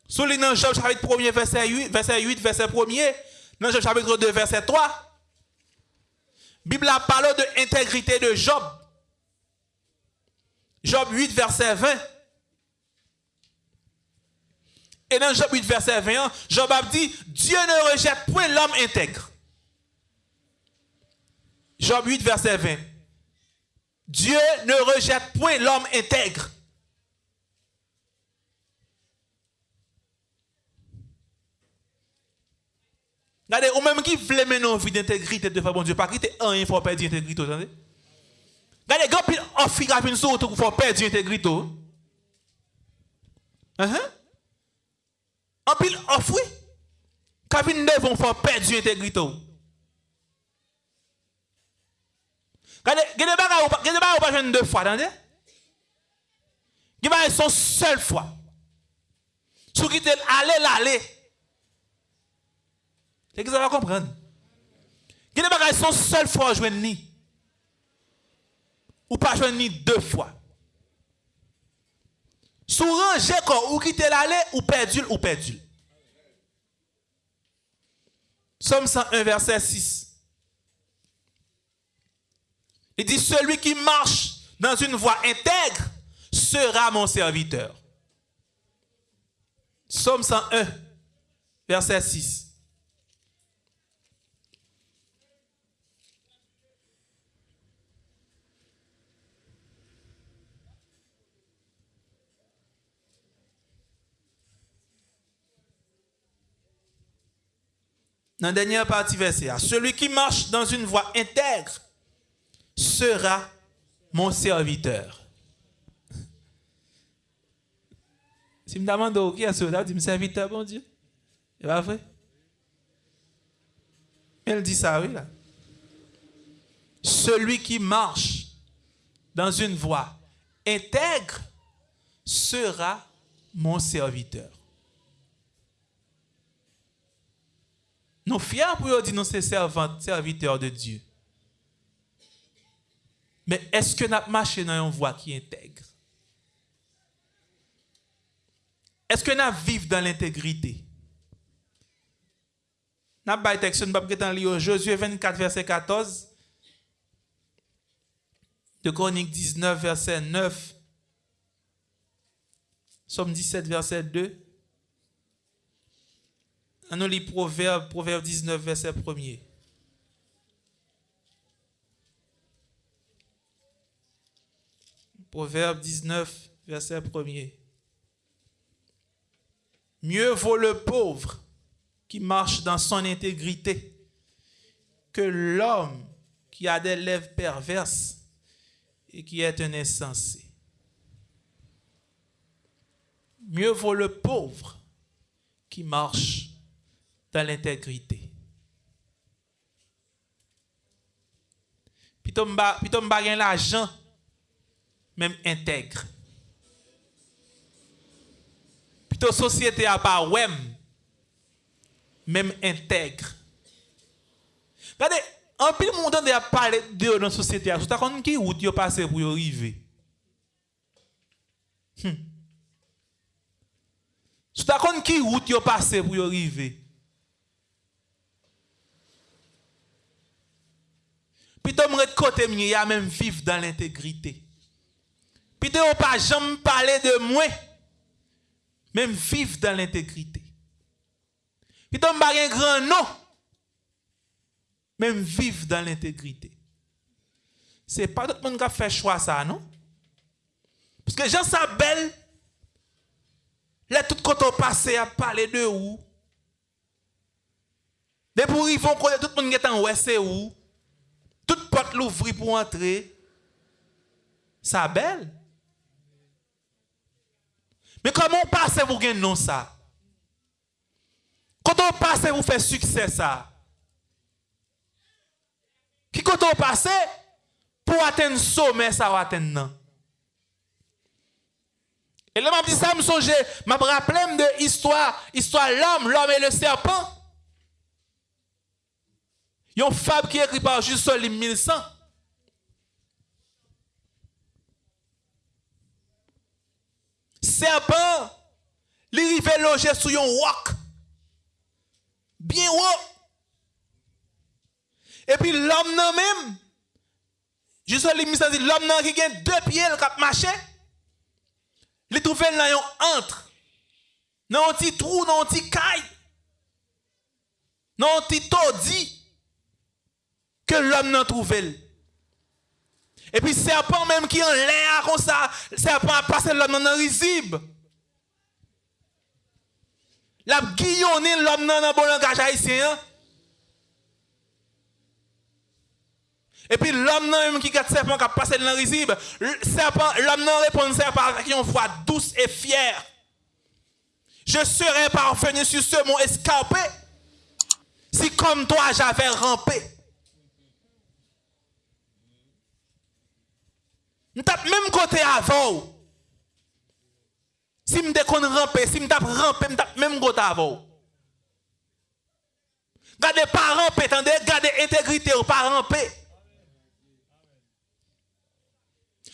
Soulignant Job chapitre 1 verset 8, verset 8, verset 1 dans Job chapitre 2 verset 3. Bible a parlé de l'intégrité de Job. Job 8, verset 20. Et dans Job 8, verset 21, Job a dit, Dieu ne rejette point l'homme intègre. Job 8, verset 20. Dieu ne rejette point l'homme intègre. Regardez, ou même qui veut mener une vie d'intégrité devant bon Dieu, pas quitter un, il faut perdre l'intégrité. Gade gen pil ofi ka fin sou tou pou fò perdi integrito. An uh -huh. pil ofwi ka fin devon fò perdi integrito. Gade gen baga ou pa jen de fwa, tande? Gen baga son sel fwa. Sou ki tel ale lale. Se ki sa va kompren. Gen baga son sel fwa jwen ni. Ou pas jouer ni deux fois. Sous ranger ou quitter l'aller ou perdu ou perdu. Somme 101 verset 6. Il dit celui qui marche dans une voie intègre sera mon serviteur. Somme 101 verset 6. Dans la dernière partie verset, celui qui marche dans une voie intègre sera mon serviteur. Si je me demande qui est ce dit serviteur, bon Dieu. C'est pas vrai? Elle dit ça, oui, là. Celui qui marche dans une voie intègre sera mon serviteur. Nous fiers pour dire nous sommes serviteurs de Dieu. Mais est-ce que nous marché dans une voie qui intègre? Est-ce que nous vivons dans l'intégrité? Nous avons texte, nous avons Josué 24, verset 14. De Chronique 19, verset 9. Somme 17, verset 2. On lit Proverbe, Proverbe 19, verset 1 Proverbe 19, verset 1 Mieux vaut le pauvre qui marche dans son intégrité que l'homme qui a des lèvres perverses et qui est un insensé. Mieux vaut le pauvre qui marche dans l'intégrité. Puis tu as l'argent, même intègre. Puis ta société à pas même intègre. Regardez, en pile monde a parlé de dans la société, tu as compris qui route yo passé pour arriver. Tu as compris qui route yo passé pour arriver. Plutôt me côté mieux, a même vivre dans l'intégrité. Plutôt on pas jamais parler de moi, même vivre dans l'intégrité. Plutôt on pas un grand nom, même vivre dans l'intégrité. C'est pas tout le monde qui a fait choix ça, non? Parce que Jean Sabel, là tout quand on passé à parler de où, de pour ils vont tout le monde qui est en où c'est où. porte l'ouvri pour entrer, ça belle. Mais comment on passe pour gagner non ça? Quand on passe pour faire succès ça? Qui quand on passe pour atteindre sommet ça ou atteindre non? Et là, m'a dit ça me je m'a rappelé de histoire, histoire l'homme, l'homme et le serpent. Yon fab ki ekri par Jules Solim 1100. Serpent, li rive loje sou yon wak. Bien wak. E pi l'om nan mèm. Jules Solim 1100 di l'om nan ki gen de piye l kap mache. Li trouve nan yon antre. Nan yon ti trou, nan yon ti kay. Nan yon ti todi. Que l'homme n'a trouvé. Et puis serpent même qui en l'air comme ça, serpent a passé l'homme dans le risible. La guillonné l'homme dans un bon langage haïtien. Et puis l'homme même qui a serpent qui a passé dans le risible, serpent, l'homme n'a répond serpent avec une voix douce et fière. Je serais parvenu sur ce mont escarpé si comme toi j'avais rampé. Nous tape même côté avant. Si me déconne ramper, si me tape ramper, me tape même côté avant. Gardez pas ramper, attendez, gardez intégrité ou pas ramper.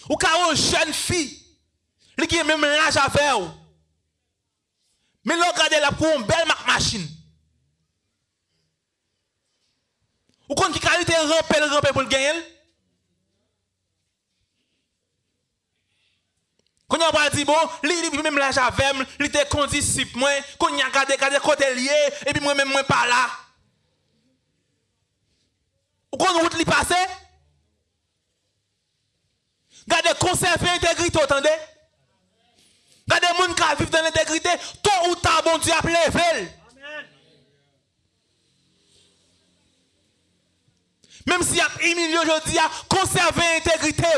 Ou quand une jeune fille, elle qui même l'âge avec vous. Mais regardez la pour une belle machine. Ou quand qui qualité ramper, ramper pour le gagner. Quand on va dire, bon, même là, j'avais, il était condisciple, moi, quand on a regardé, regardé côté lié, et puis moi-même, moi, pas là. Ou quand route li passe, Gardez conserver l'intégrité, entendez? Gardez gens qui vivent dans l'intégrité, tôt ou tard, bon Dieu a levé. Même si y a humilié aujourd'hui, conserver l'intégrité,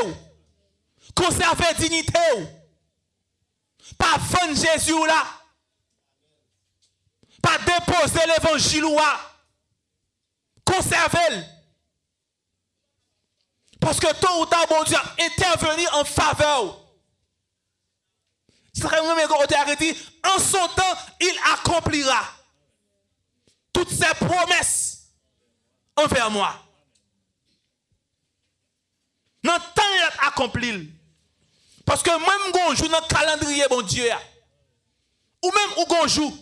conserver la dignité. Pas vendre Jésus là. Pas déposer l'évangile là. Conserver. Parce que tôt ou tard, bon Dieu a intervenir en faveur. C'est bien arrêté. En son temps, il accomplira toutes ses promesses envers moi. Dans le temps, il a accompli. Parce que même joue dans le calendrier, bon Dieu, ou même où on joue,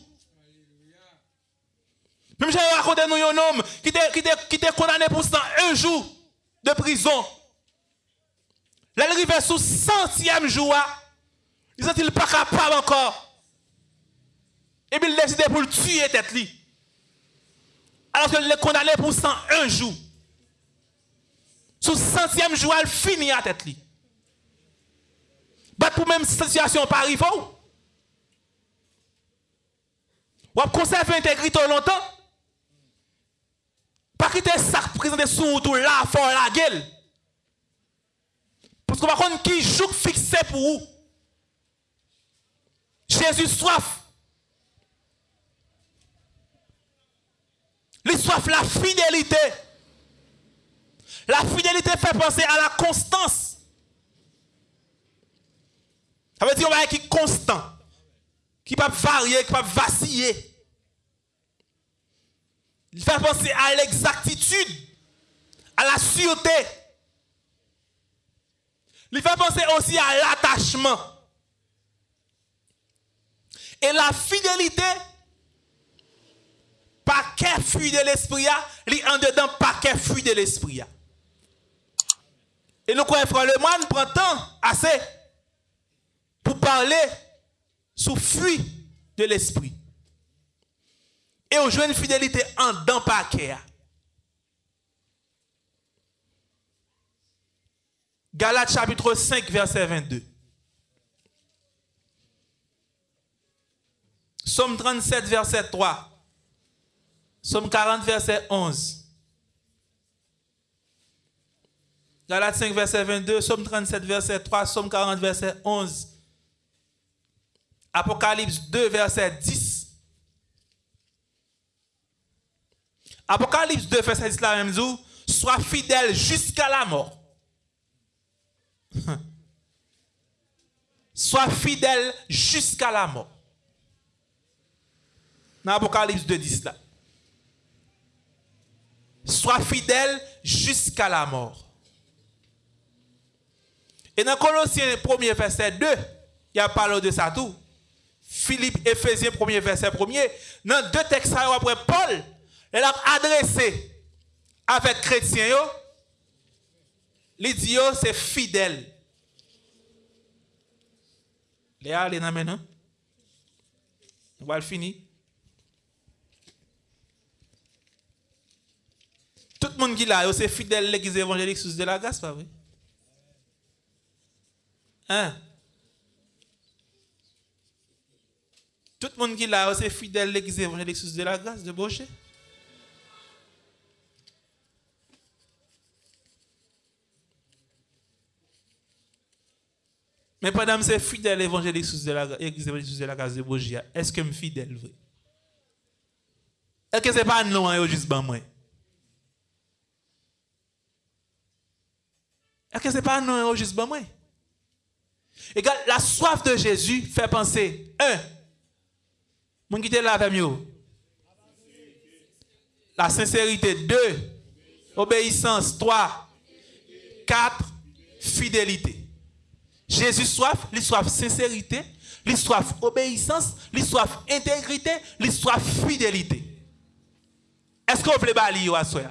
même j'ai raconté nous un homme qui était condamné pour un jour de prison. Arrive sous centième jour, il n'est pas capable encore. Et puis il décide pour le tuer tête. Alors qu'il est condamné pour 101 jours. Sous centième jour, il finit à tête. Bah, pour même situation pas arriver. Ou conserver l'intégrité longtemps. Pas quitter ça présenté sous tout là, fort la gueule. Parce qu'on va connaître qui joue fixé pour vous. Jésus soif. Les soif la fidélité. La fidélité fait penser à la constance. Ça veut dire va qui est constant, qui ne peut pas varier, qui ne peut pas vaciller. Il fait penser à l'exactitude, à la sûreté. Il fait penser aussi à l'attachement. Et la fidélité, paquet fruit de l'esprit, il en dedans paquet fruit de l'esprit. Et nous croyons, le moine prend temps assez pour parler sous fruit de l'esprit. Et on joue une fidélité en dedans paquet. Galates chapitre 5, verset 22. Somme 37, verset 3. Somme 40, verset 11. Galates 5, verset 22. Somme 37, verset 3. Somme 40, verset 11. Apocalypse 2, verset 10. Apocalypse 2, verset 10, la même. Sois fidèle jusqu'à la mort. Sois fidèle jusqu'à la mort dans l'Apocalypse 2, 10 là. Sois fidèle jusqu'à la mort. Et dans Colossiens 1er verset 2, il y a parlé de ça tout. Philippe, Ephésiens 1er verset 1er. Dans deux textes après Paul, il a adressé avec chrétiens, il dit c'est fidèle. Léa, les maintenant. On va le finir. Tout le monde qui l'a, c'est fidèle à l'église évangélique sous de la grâce, pas vrai? Hein? Tout le monde qui l'a, c'est fidèle à l'église évangélique sous de la grâce de Boucher. Mais que c'est fidèle évangélique sous de la de la grâce de Boucher, est-ce que je suis fidèle? Est-ce que ce n'est pas non, hein, juste ben moi? Est-ce que ce n'est pas un enregistrement moi? Et la soif de Jésus fait penser, un, mon qui là avec. La sincérité, deux, obéissance, trois, quatre, fidélité. Jésus soif, il soif sincérité, il obéissance, il intégrité, il fidélité. Est-ce que vous voulez balayer à soi?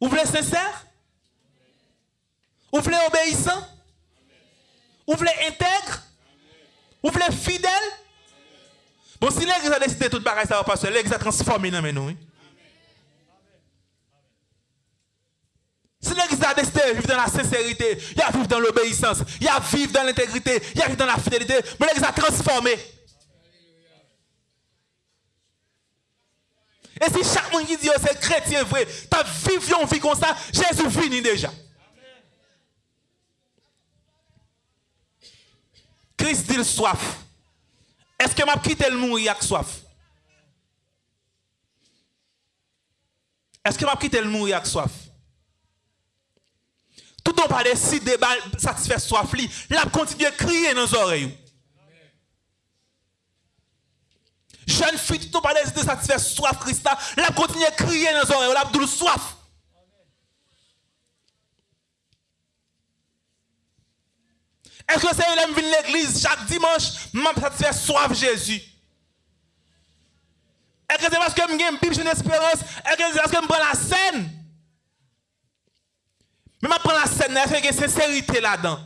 Vous voulez sincère? Vous voulez obéissant? Vous voulez intègre? Vous voulez fidèle? Bon, si l'église a décidé tout bagaille, ça va pas l'église a transformé dans nous. Si l'église a décidé de vivre dans la sincérité, il y a vivre dans l'obéissance, il y a vivre dans l'intégrité, il y a vivre dans la fidélité, mais l'église a transformé. Et si chaque monde qui dit oh, c'est chrétien vrai, tu as vécu une vie comme ça, Jésus finit déjà. Christ dit soif. Est-ce que m'a quitté le mourir avec soif? Est-ce que m'a quitté le mourir avec soif? Tout on pas décidé de satisfaire soif li, l'a continuer à crier dans les oreilles. Jeune fille, tout on pas décidé de satisfaire soif Christa, l'a continuer à crier dans les oreilles, l'a le soif. Est-ce que c'est un vient l'église? Chaque dimanche, m'a satisfait soif Jésus? Est-ce que c'est parce que j'ai une Bible, une espérance? Est-ce que c'est parce que je prends la scène? Mais je prends la scène, est-ce a sincérité là-dedans?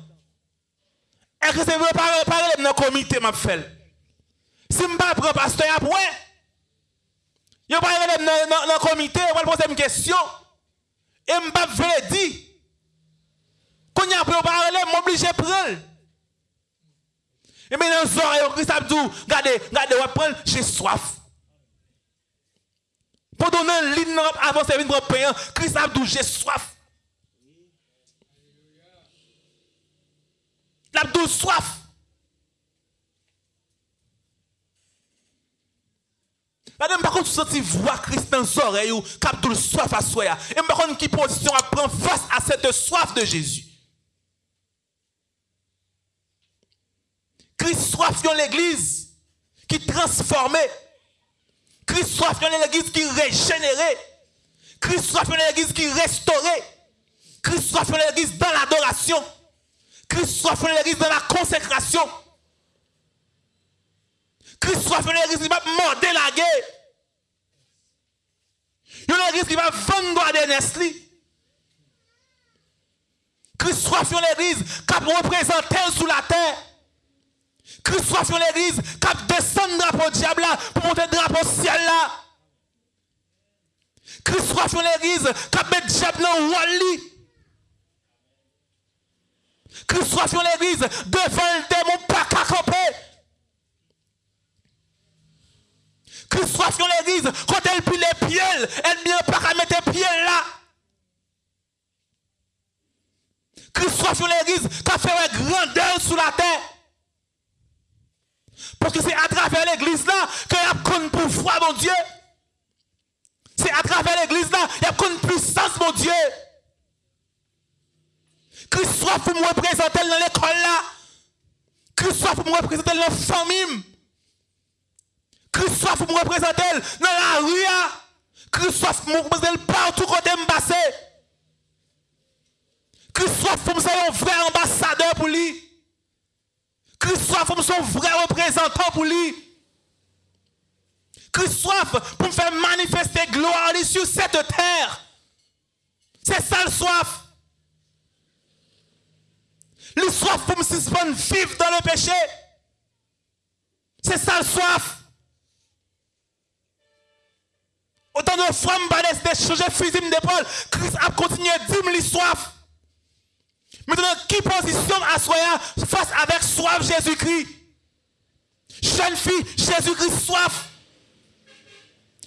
Est-ce que c'est vrai? Parler dans le comité, m'a fait? Si je ne prends pas pasteur après, je ne parle pas dans le comité, je vais poser une question. Et je ne vais pas dire. Quand il y a je suis obligé de prendre. Et maintenant, Zora, Christ Abdou, regardez, regardez, on prendre, j'ai soif. Pour donner un ligne avant de de pain, Christ Abdou, j'ai soif. L'Abdou, soif. Madame, par contre, sens voix Christ dans les oreilles, soif à soi. Et par contre, qui position à prendre face à cette soif de Jésus. Christ soif dans l'église qui transformait. Christ soif dans l'église qui régénérait. Christ soif dans l'église qui restaurait. Christ soif dans l'église dans l'adoration. Christ soif dans l'église dans la consécration. Christ soif dans l'église qui va morder la guerre. Il y a une église qui va vendre des Nestlé. Christ soif dans l'église qui représente sous la terre. Christ soit sur l'église, qui descend le drapeau diable là, pour monter le drapeau ciel là. Christ soit sur l'église, qui met le diable dans le wall Christ soit sur l'église, devant le démon pas qu'à camper. Christ soit sur l'église, quand elle pile les pieds, elle vient pas qu'à mettre les pieds là. Christ soit sur l'église, qui a fait une grandeur sous la terre. Parce que c'est à travers l'église là qu'il y a connu pour foi, mon Dieu. C'est à travers l'église là qu'il y a connu puissance, mon Dieu. Christ soit pour me représenter dans l'école là. Christ soit pour me représenter dans la famille. Christ soit pour me représenter dans la rue. Christ soit pour me représenter partout côté me passer. Christ soit pour me faire un vrai ambassadeur pour lui. Christ soit comme son vrai représentant pour lui. Christ soit pour me faire manifester gloire sur cette terre. C'est ça le soif. Le soif pour me suspendre vivre dans le péché. C'est ça le soif. Autant de fois, je vais changer fusil d'épaule. Christ a continué à dire soif. Maintenant, qui positionne à soi face avec soif Jésus-Christ? Jeune fille, Jésus-Christ soif.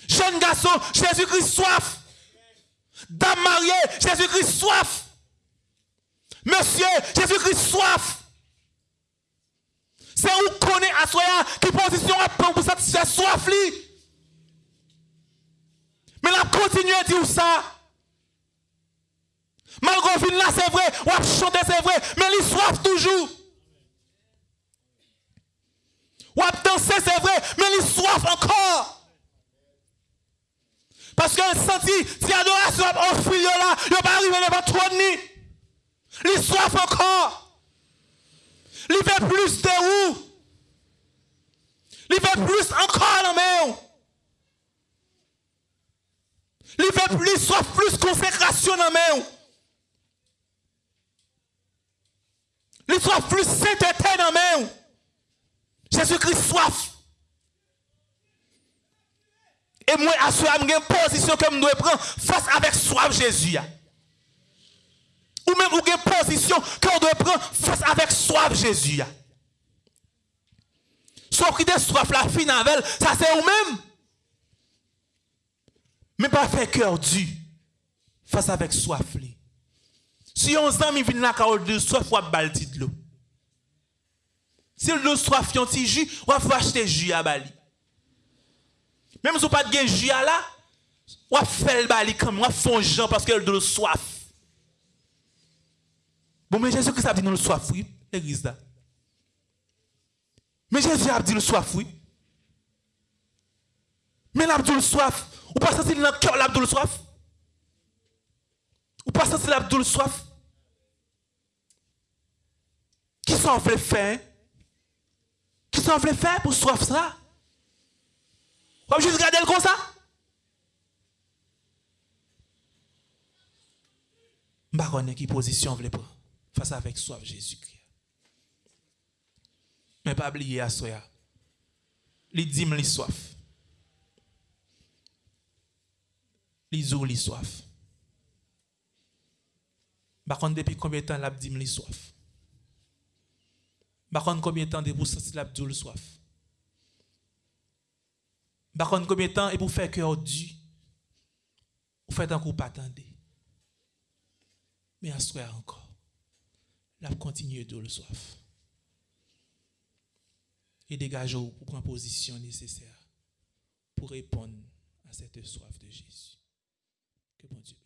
Jeune garçon, Jésus-Christ soif. Dame mariée, Jésus-Christ soif. Monsieur, Jésus-Christ soif. C'est où connaît à soi qui position à prendre pour satisfaire soif Mais la continue à dire ça? Malgré là, c'est vrai, ou a chanter, c'est vrai, mais il soif toujours. Ou a danser, c'est vrai, mais il soif encore. Parce que senti, si l'adoration a offert là, il va pas arriver devant trop de. Il soif encore. Il veut plus de où? Il veut plus encore dans main. Il veut plus, soif plus consécration dans main. Il soif plus sainteté dans main. Jésus-Christ soif. Et moi, à ce moment, une position que je dois prendre face avec soif Jésus. Ou même une position que je dois prendre face avec soif Jésus. Qui de soif la fin avec ça c'est vous-même. Mais pas faire cœur dur face avec soif. Si on ami vient là, de soif ou balti de l'eau. Si le soif yon ti jus, va acheter jus à Bali. Même si vous pas de jus à là, faire le Bali comme va faire Jean parce que le soif. Bon, mais Jésus Christ a dit nous le soif, oui, l'église. Mais Jésus a dit le soif, oui. Mais l'abdou soif, ou pas sentir dans le cœur l'abdou soif? Ou pas sentir l'abdou soif? Qui s'en veut faire? Qui s'en veut faire pour soif ça? Va juste regarder le comme ça? Je ne sais pas qui position vous prendre face avec soif Jésus-Christ. Mais pas oublier à soi. Les dîmes, les soif. Les eaux, les soif. Par contre, depuis combien de temps l'a dîme, les soif? Contre, combien de temps vous sentir la le soif? Contre, combien de temps et pour faire cœur du? Vous faites un coup pas attendre. Mais à soir encore, la continuer de le soif. Et dégagez-vous pour prendre position nécessaire pour répondre à cette soif de Jésus. Que bon Dieu